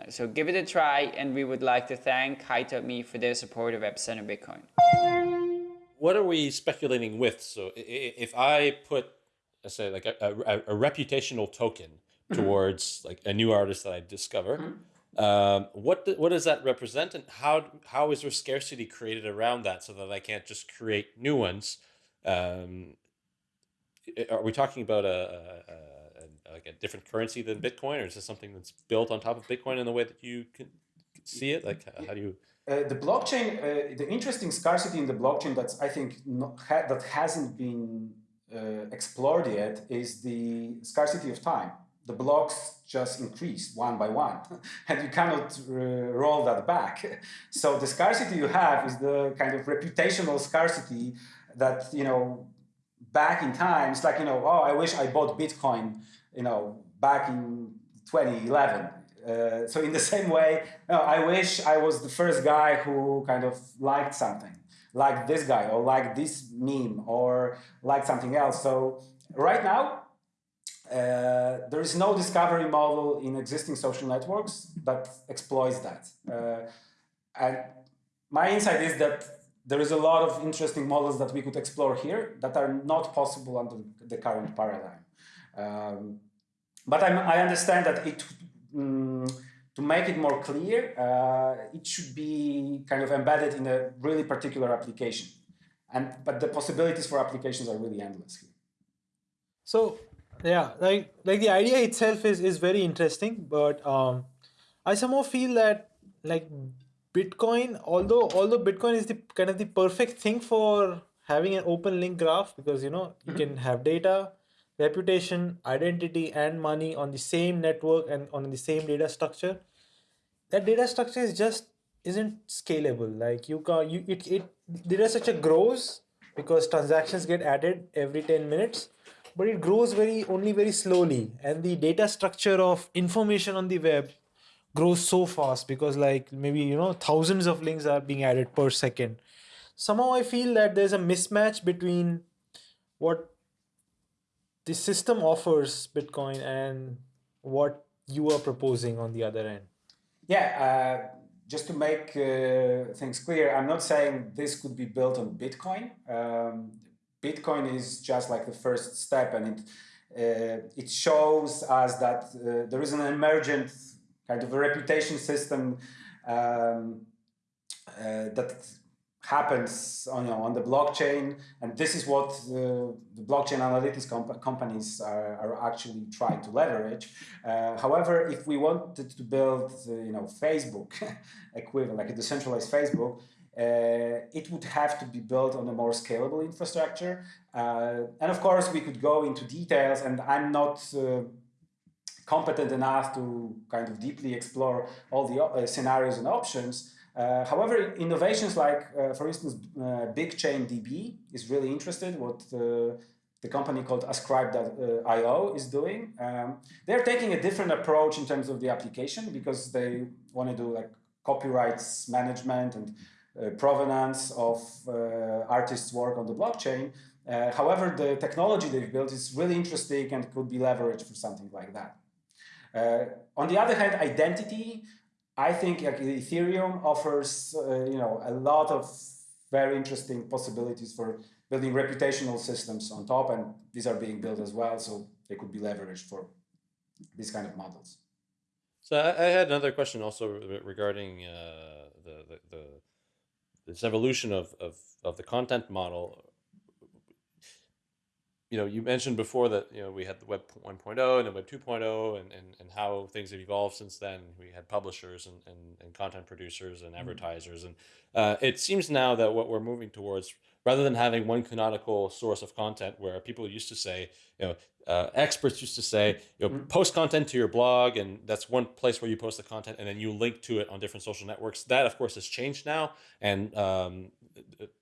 So give it a try and we would like to thank Hide.me for their support of Epicenter Bitcoin. What are we speculating with? So if I put, let's say like a, a, a reputational token mm-hmm. towards like a new artist that I discover, mm -hmm. Um, what what does that represent, and how how is there scarcity created around that so that I can't just create new ones? Um, are we talking about a, a, a, like a different currency than Bitcoin, or is this something that's built on top of Bitcoin in the way that you can see it? Like, how do you? Uh, the blockchain, uh, the interesting scarcity in the blockchain that's I think not, ha that hasn't been uh, explored yet is the scarcity of time. The blocks just increase one by one, *laughs* and you cannot uh, roll that back. *laughs* So the scarcity you have is the kind of reputational scarcity that, you know, back in time, it's like, you know, oh, I wish I bought Bitcoin, you know, back in 2011. Uh, so in the *laughs* same way, I wish I was the first guy who kind of liked something, like this guy, or like this meme, or like something else. So right now, uh, there is no discovery model in existing social networks that exploits that. Uh, and my insight is that there is a lot of interesting models that we could explore here that are not possible under the current paradigm. Um, but I'm, i understand that it, um, to make it more clear, uh, it should be kind of embedded in a really particular application. And, but the possibilities for applications are really endless here. So yeah, like like the idea itself is is very interesting, but um, I somehow feel that like Bitcoin, although although Bitcoin is the kind of the perfect thing for having an open link graph because you know you can have data, reputation, identity, and money on the same network and on the same data structure. That data structure is just isn't scalable. Like you can you it it data structure grows because transactions get added every 10 minutes but it grows very only very slowly and the data structure of information on the web grows so fast because like maybe you know thousands of links are being added per second. Somehow i feel that there's a mismatch between what the system offers bitcoin and what you are proposing on the other end. Yeah uh, just to make uh, things clear i'm not saying this could be built on bitcoin. Um, bitcoin is just like the first step and it uh, it shows us that uh, there is an emergent kind of a reputation system um, uh, that happens on, you know, on the blockchain. And this is what the, the blockchain analytics comp companies are, are, actually trying to leverage. Uh, however, if we wanted to build, uh, you know, Facebook *laughs* equivalent, like a decentralized Facebook, uh, it would have to be built on a more scalable infrastructure. Uh, and of course, we could go into details, and I'm not uh, competent enough to kind of deeply explore all the uh, scenarios and options. Uh, however, innovations like, uh, for instance, BigchainDB is really interested. What the company called Ascribe.io is doing. Um, they're taking a different approach in terms of the application because they want to do like copyrights management and uh, provenance of uh, artists' work on the blockchain. Uh, however, the technology they've built is really interesting and could be leveraged for something like that. Uh, on the other hand, identity, I think like, Ethereum offers uh, you know a lot of very interesting possibilities for building reputational systems on top, and these are being built as well, so they could be leveraged for these kind of models. So I, I had another question also regarding uh, the, the, the this evolution of, of of the content model. You know, you mentioned before that you know we had the Web 1.0 and the Web 2.0, and, and, and how things have evolved since then. We had publishers and, and, and content producers and mm-hmm. advertisers, and uh, it seems now that what we're moving towards rather than having one canonical source of content where people used to say, you know, uh, experts used to say, you know, mm-hmm. post content to your blog, and that's one place where you post the content, and then you link to it on different social networks. That, of course, has changed now, and um,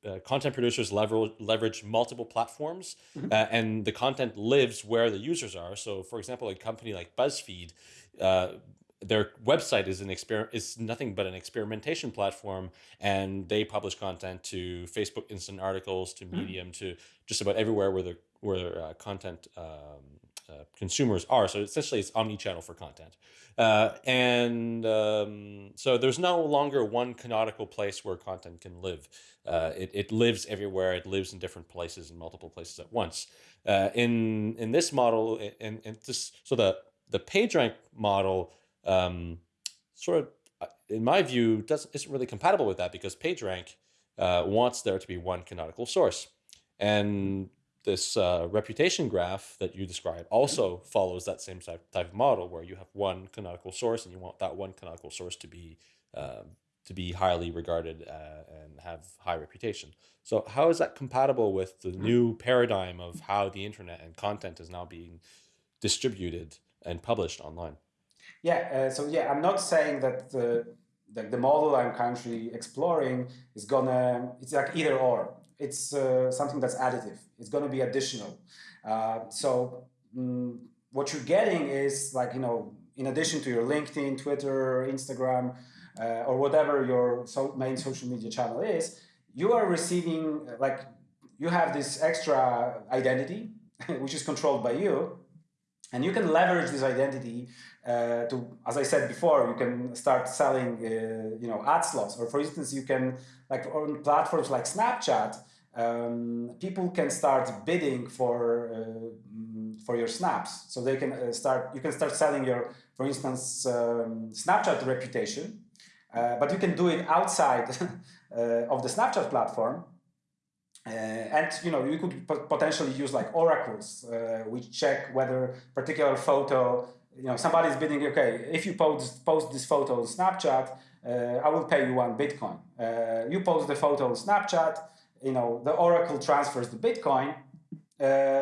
uh, content producers leverage leverage multiple platforms, mm-hmm. uh, and the content lives where the users are. So, for example, a company like BuzzFeed uh, their website is an exper- is nothing but an experimentation platform and they publish content to facebook instant articles to hmm. medium mm. to just about everywhere where the where uh, content um, uh, consumers are. So essentially it's omni-channel for content. Uh, and um, so there's no longer one canonical place where content can live. Uh, it, it lives everywhere. It lives in different places in multiple places at once. Uh, in in this model and and this so the the PageRank model um, sort of, uh, in my view, doesn't isn't really compatible with that because PageRank wants there to be one canonical source, and this uh, reputation graph that you describe also follows that same type, type of model where you have one canonical source and you want that one canonical source to be um, to be highly regarded uh, and have high reputation. So how is that compatible with the new paradigm of how the internet and content is now being distributed and published online? Yeah, uh, so yeah, I'm not saying that the, the, the model I'm currently exploring is gonna, it's like either or. It's uh, something that's additive. It's gonna be additional. Uh, so mm, what you're getting is like, you know, in addition to your LinkedIn, Twitter, Instagram, uh, or whatever your so main social media channel is, you are receiving, like, you have this extra identity, *laughs* which is controlled by you, and you can leverage this identity uh, to, as I said before, you can start selling, uh, you know, ad slots. Or for instance, you can, like on platforms like Snapchat, um, people can start bidding for uh, for your snaps. So they can uh, start, you can start selling your, for instance, um, Snapchat reputation, uh, but you can do it outside *laughs* of the Snapchat platform uh, and you know you could potentially use like oracles uh, which check whether particular photo you know somebody's bidding okay if you post post this photo on snapchat uh, i will pay you one bitcoin uh, you post the photo on snapchat you know the oracle transfers the bitcoin uh,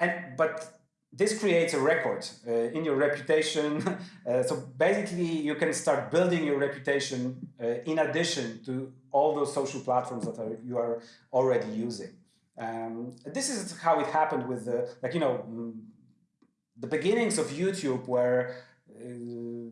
and but this creates a record uh, in your reputation *laughs* so basically you can start building your reputation in addition to all those social platforms that are, you are already using. Um, this is how it happened with the, like, you know, mm, the beginnings of YouTube were uh,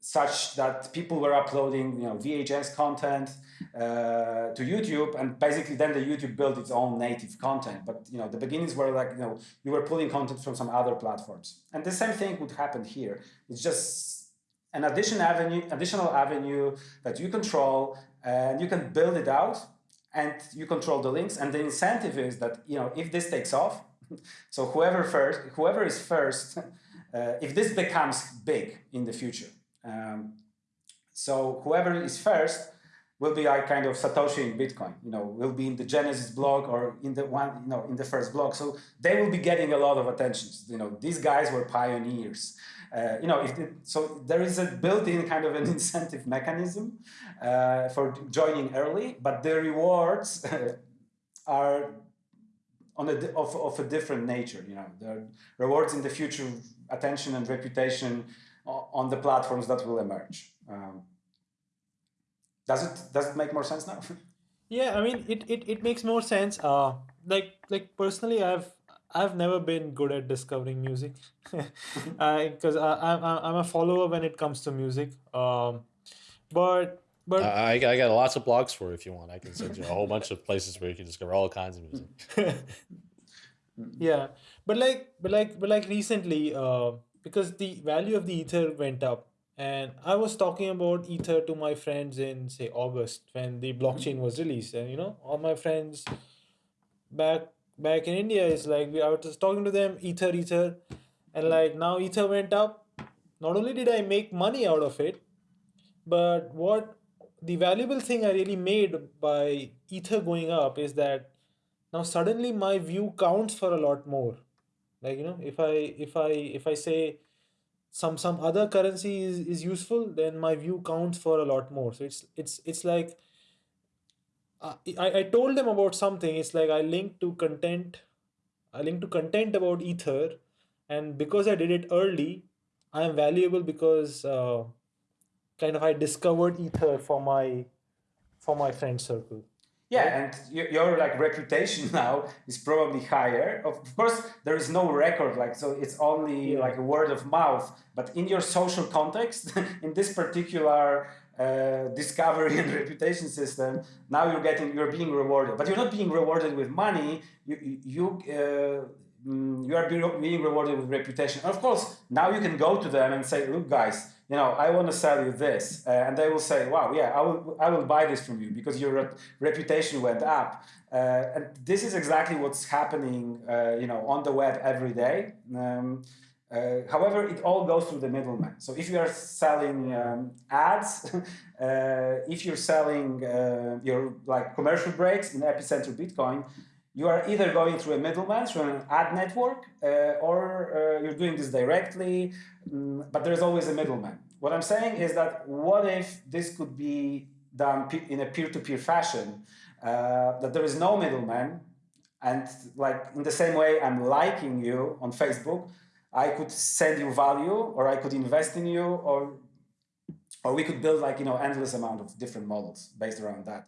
such that people were uploading, you know, VHS content uh, to YouTube, and basically then the YouTube built its own native content. But you know, the beginnings were like, you know, you were pulling content from some other platforms, and the same thing would happen here. It's just an addition avenue, additional avenue that you control and you can build it out and you control the links and the incentive is that you know if this takes off so whoever first whoever is first *laughs* uh, if this becomes big in the future um, so whoever is first will be like kind of Satoshi in Bitcoin. You know, will be in the Genesis block or in the one, you know, in the first block. So they will be getting a lot of attention. You know, these guys were pioneers. Uh, you know, if so there is a built-in kind of an *laughs* incentive mechanism uh, for joining early, but the rewards *laughs* are on a of, of a different nature. You know, the rewards in the future, attention and reputation on the platforms that will emerge. Um, does it does it make more sense now? *laughs* yeah, I mean, it, it, it makes more sense. Uh, like like personally, I've I've never been good at discovering music, because *laughs* I, I I'm I'm a follower when it comes to music. Um, but but I, I got lots of blogs for you if you want. I can send you a whole bunch of places where you can discover all kinds of music. *laughs* yeah, but like but like but like recently, uh, because the value of the ether went up, and I was talking about ether to my friends in say August when the blockchain was released, and you know all my friends back back in India is like we I was talking to them ether ether, and like now ether went up. Not only did I make money out of it, but what the valuable thing I really made by Ether going up is that now suddenly my view counts for a lot more. Like you know, if I if I if I say some some other currency is, is useful, then my view counts for a lot more. So it's it's it's like uh, I, I told them about something. It's like I linked to content, I linked to content about Ether, and because I did it early, I am valuable because uh, kind of I discovered Ether for my for my friend circle. Yeah, and your like reputation *laughs* now is probably higher. Of course, there is no record, like so. It's only yeah. like a word of mouth. But in your social context, *laughs* in this particular uh, discovery and *laughs* reputation system, now you're getting you're being rewarded. But you're not being rewarded with money. You you uh, mm, you are being rewarded with reputation. And of course, now you can go to them and say, look, guys you know, I want to sell you this, uh, and they will say, wow, yeah, I will, I will buy this from you because your reputation went up. Uh, and this is exactly what's happening, uh, you know, on the web every day. Um, uh, however, it all goes through the middleman. So if you are selling um, ads, *laughs* uh, if you're selling uh, your like commercial breaks in Epicenter Bitcoin, you are either going through a middleman, through an ad network, uh, or uh, you're doing this directly, um, but there's always a middleman. What I'm saying is that what if this could be done in a peer-to-peer -peer fashion, uh, that there is no middleman, and like in the same way I'm liking you on Facebook, I could send you value, or I could invest in you, or or we could build like you know endless amount of different models based around that.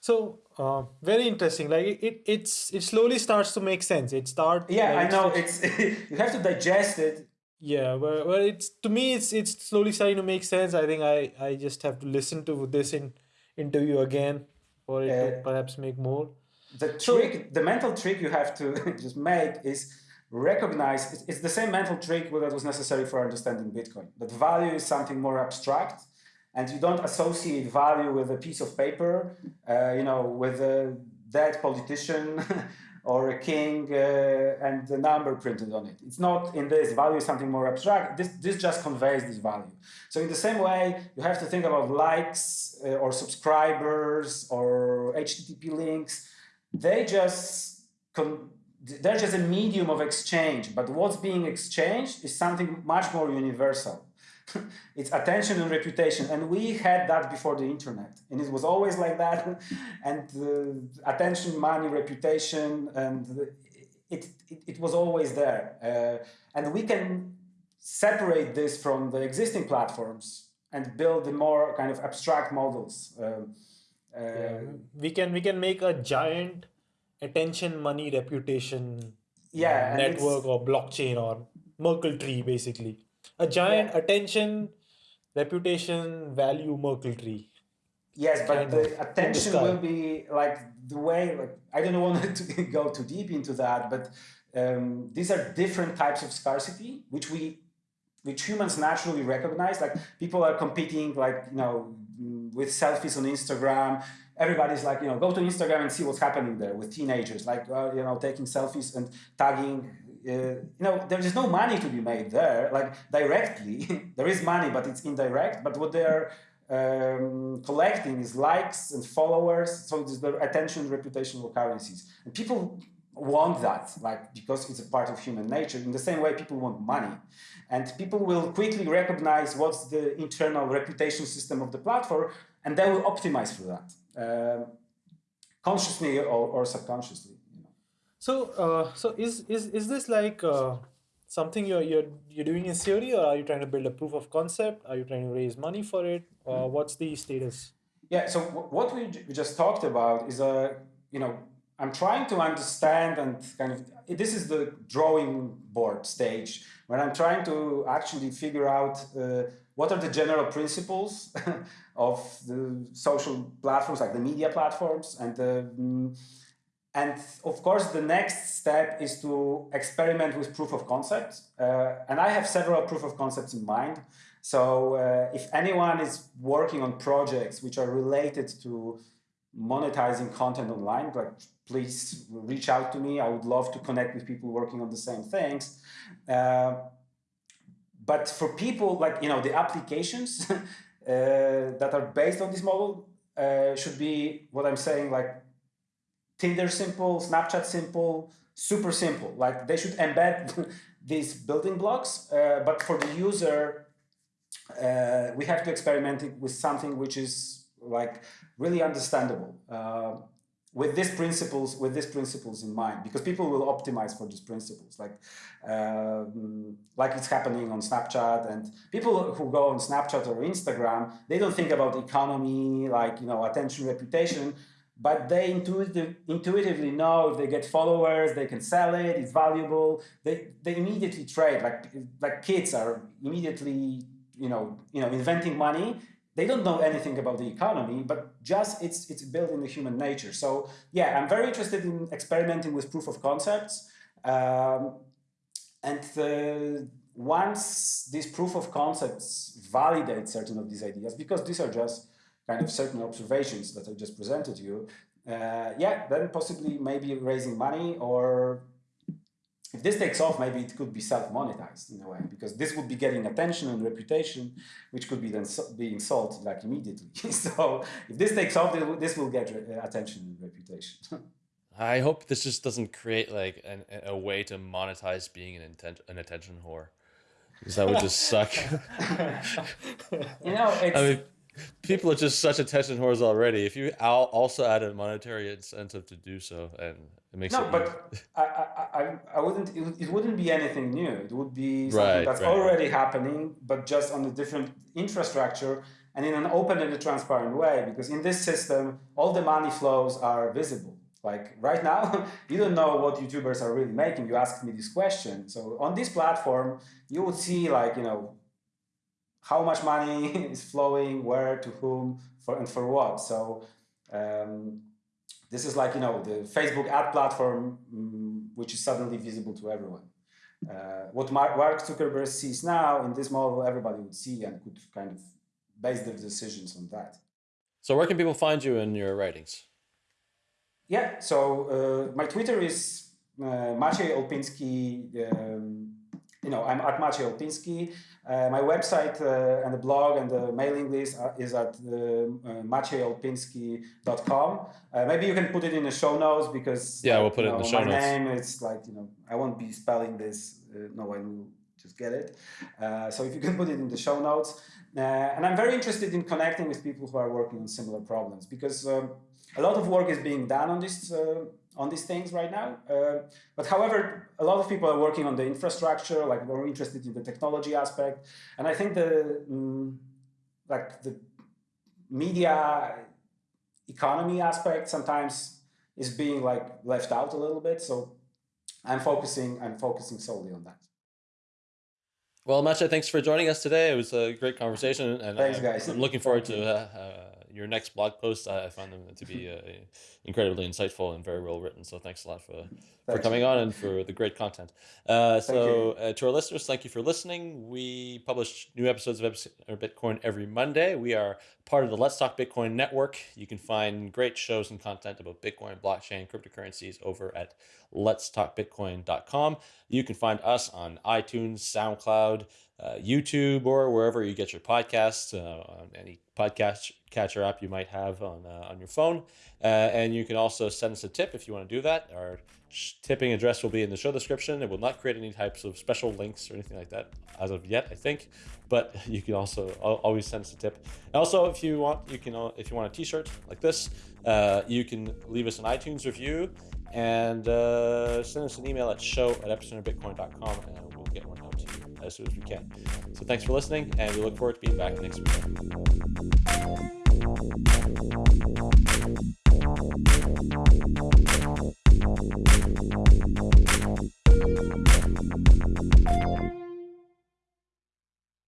So uh, very interesting. Like it, it's it slowly starts to make sense. It starts. Yeah, like, I know. It's *laughs* you have to digest it. Yeah, well, well, it's to me, it's it's slowly starting to make sense. I think I I just have to listen to this in interview again for it uh, to perhaps make more. The trick, so, the mental trick you have to *laughs* just make is recognize. It's the same mental trick that was necessary for understanding Bitcoin. That value is something more abstract and you don't associate value with a piece of paper, uh, you know, with a dead politician *laughs* or a king uh, and the number printed on it. It's not in this. Value something more abstract. This, this just conveys this value. So in the same way, you have to think about likes uh, or subscribers or HTTP links. They just they're just a medium of exchange, but what's being exchanged is something much more universal. *laughs* it's attention and reputation. And we had that before the internet. And it was always like that. *laughs* and uh, attention, money, reputation, and it, it, it was always there. Uh, and we can separate this from the existing platforms and build the more kind of abstract models. Um, uh, yeah. We can we can make a giant attention, money, reputation yeah, network or blockchain or Merkle tree basically a giant yeah. attention, reputation, value Merkle tree. Yes, but the attention the will be like the way. Like, I don't want *laughs* to go too deep into that, but um, these are different types of scarcity, which we, which humans naturally recognize. Like people are competing, like you know, with selfies on Instagram. Everybody's like, you know, go to Instagram and see what's happening there with teenagers, like uh, you know, taking selfies and tagging you know, there is no money to be made there, like directly. *laughs* there is money, but it's indirect. But what they're um, collecting is likes and followers. So it's the attention, reputational currencies, and people want that, like because it's a part of human nature. In the same way, people want money, and people will quickly recognize what's the internal reputation system of the platform, and they will optimize for that, uh, consciously or, or subconsciously. So, uh, so is is is this like uh, something you're you're you're doing in theory, or are you trying to build a proof of concept? Are you trying to raise money for it? Uh, what's the status? Yeah. So what we we just talked about is a you know I'm trying to understand and kind of this is the drawing board stage where I'm trying to actually figure out uh, what are the general principles *laughs* of the social platforms like the media platforms and uh, and of course the next step is to experiment with proof of concept uh, and I have several proof of concepts in mind so uh, if anyone is working on projects which are related to monetizing content online, like please reach out to me. I would love to connect with people working on the same things. Uh, but for people like, you know, the applications *laughs* uh, that are based on this model uh, should be what I'm saying, like Tinder simple, Snapchat simple, super simple. Like they should embed *laughs* these building blocks, uh, but for the user, uh, we have to experiment with something which is like really understandable uh, with these principles with these principles in mind because people will optimize for these principles like um, like it's happening on snapchat and people who go on snapchat or instagram they don't think about economy like you know attention reputation but they intuitive, intuitively know if they get followers, they can sell it, it's valuable. They, they immediately trade, like, like kids are immediately, you know, you know, inventing money they don't know anything about the economy, but just it's it's built in the human nature. So yeah, I'm very interested in experimenting with proof of concepts. Um, and once these proof of concepts validate certain of these ideas, because these are just kind of certain observations that I just presented to you, uh, yeah, then possibly maybe raising money or if this takes off, maybe it could be self-monetized in a way, because this would be getting attention and reputation, which could be then so being sold like immediately. *laughs* so if this takes off, this will get uh, attention and reputation. *laughs* I hope this just doesn't create like an, a way to monetize being an, intent, an attention whore, because that would just suck. *laughs* you know, I mean, people are just such attention whores already. If you also add a monetary incentive to do so, and it makes no, it but I, I, I wouldn't. It, wouldn't be anything new. It would be something right, that's right, already happening, but just on a different infrastructure and in an open and a transparent way. Because in this system, all the money flows are visible. Like right now, *laughs* you don't know what YouTubers are really making. You asked me this question. So on this platform, you would see like, you know, how much money *laughs* is flowing, where, to whom, for and for what. So um, this is like, you know, the Facebook ad platform, um, which is suddenly visible to everyone. Uh, what Mark Zuckerberg sees now in this model, everybody would see and could kind of base their decisions on that. So where can people find you in your writings? Yeah, so uh, my Twitter is uh, Maciej Olpinski. Um, you know, I'm at Maciej Olpinski. Uh, my website uh, and the blog and the mailing list is at uh, uh Uh, maybe you can put it in the show notes because yeah, we'll put it know, in the show my notes. My name, it's like you know, I won't be spelling this. Uh, no one will just get it. so if you can put it in the show notes, and I'm very interested in connecting with people who are working on similar problems because um, a lot of work is being done on this on these things right now. But however, a lot of people are working on the infrastructure, like we're interested in the technology aspect. And I think the, mm, like the media economy aspect sometimes is being like left out a little bit. So I'm focusing, I'm focusing solely on that. Well, Maciej, thanks for joining us today. It was a great conversation. And thanks, guys. I'm looking forward to uh, uh, your next blog posts. I find them to be uh, incredibly insightful and very well written. So thanks a lot for for coming on and for the great content. Uh, so uh, to our listeners, thank you for listening. We publish new episodes of Bitcoin every Monday. We are part of the Let's Talk Bitcoin network. You can find great shows and content about Bitcoin, blockchain, cryptocurrencies over at letstalkbitcoin.com. You can find us on iTunes, SoundCloud, uh, YouTube, or wherever you get your podcasts, uh, on any podcast catcher app you might have on uh, on your phone. Uh, and you can also send us a tip if you want to do that. Our tipping address will be in the show description. It will not create any types of special links or anything like that as of yet, I think. But *laughs* you can also always send us a tip. Also, if you want, you can if you want a T-shirt like this, uh, you can leave us an iTunes review and uh, send us an email at show at epicenterbitcoin.com and we'll get one out as soon as we can. So thanks for listening, and we look forward to being back next week.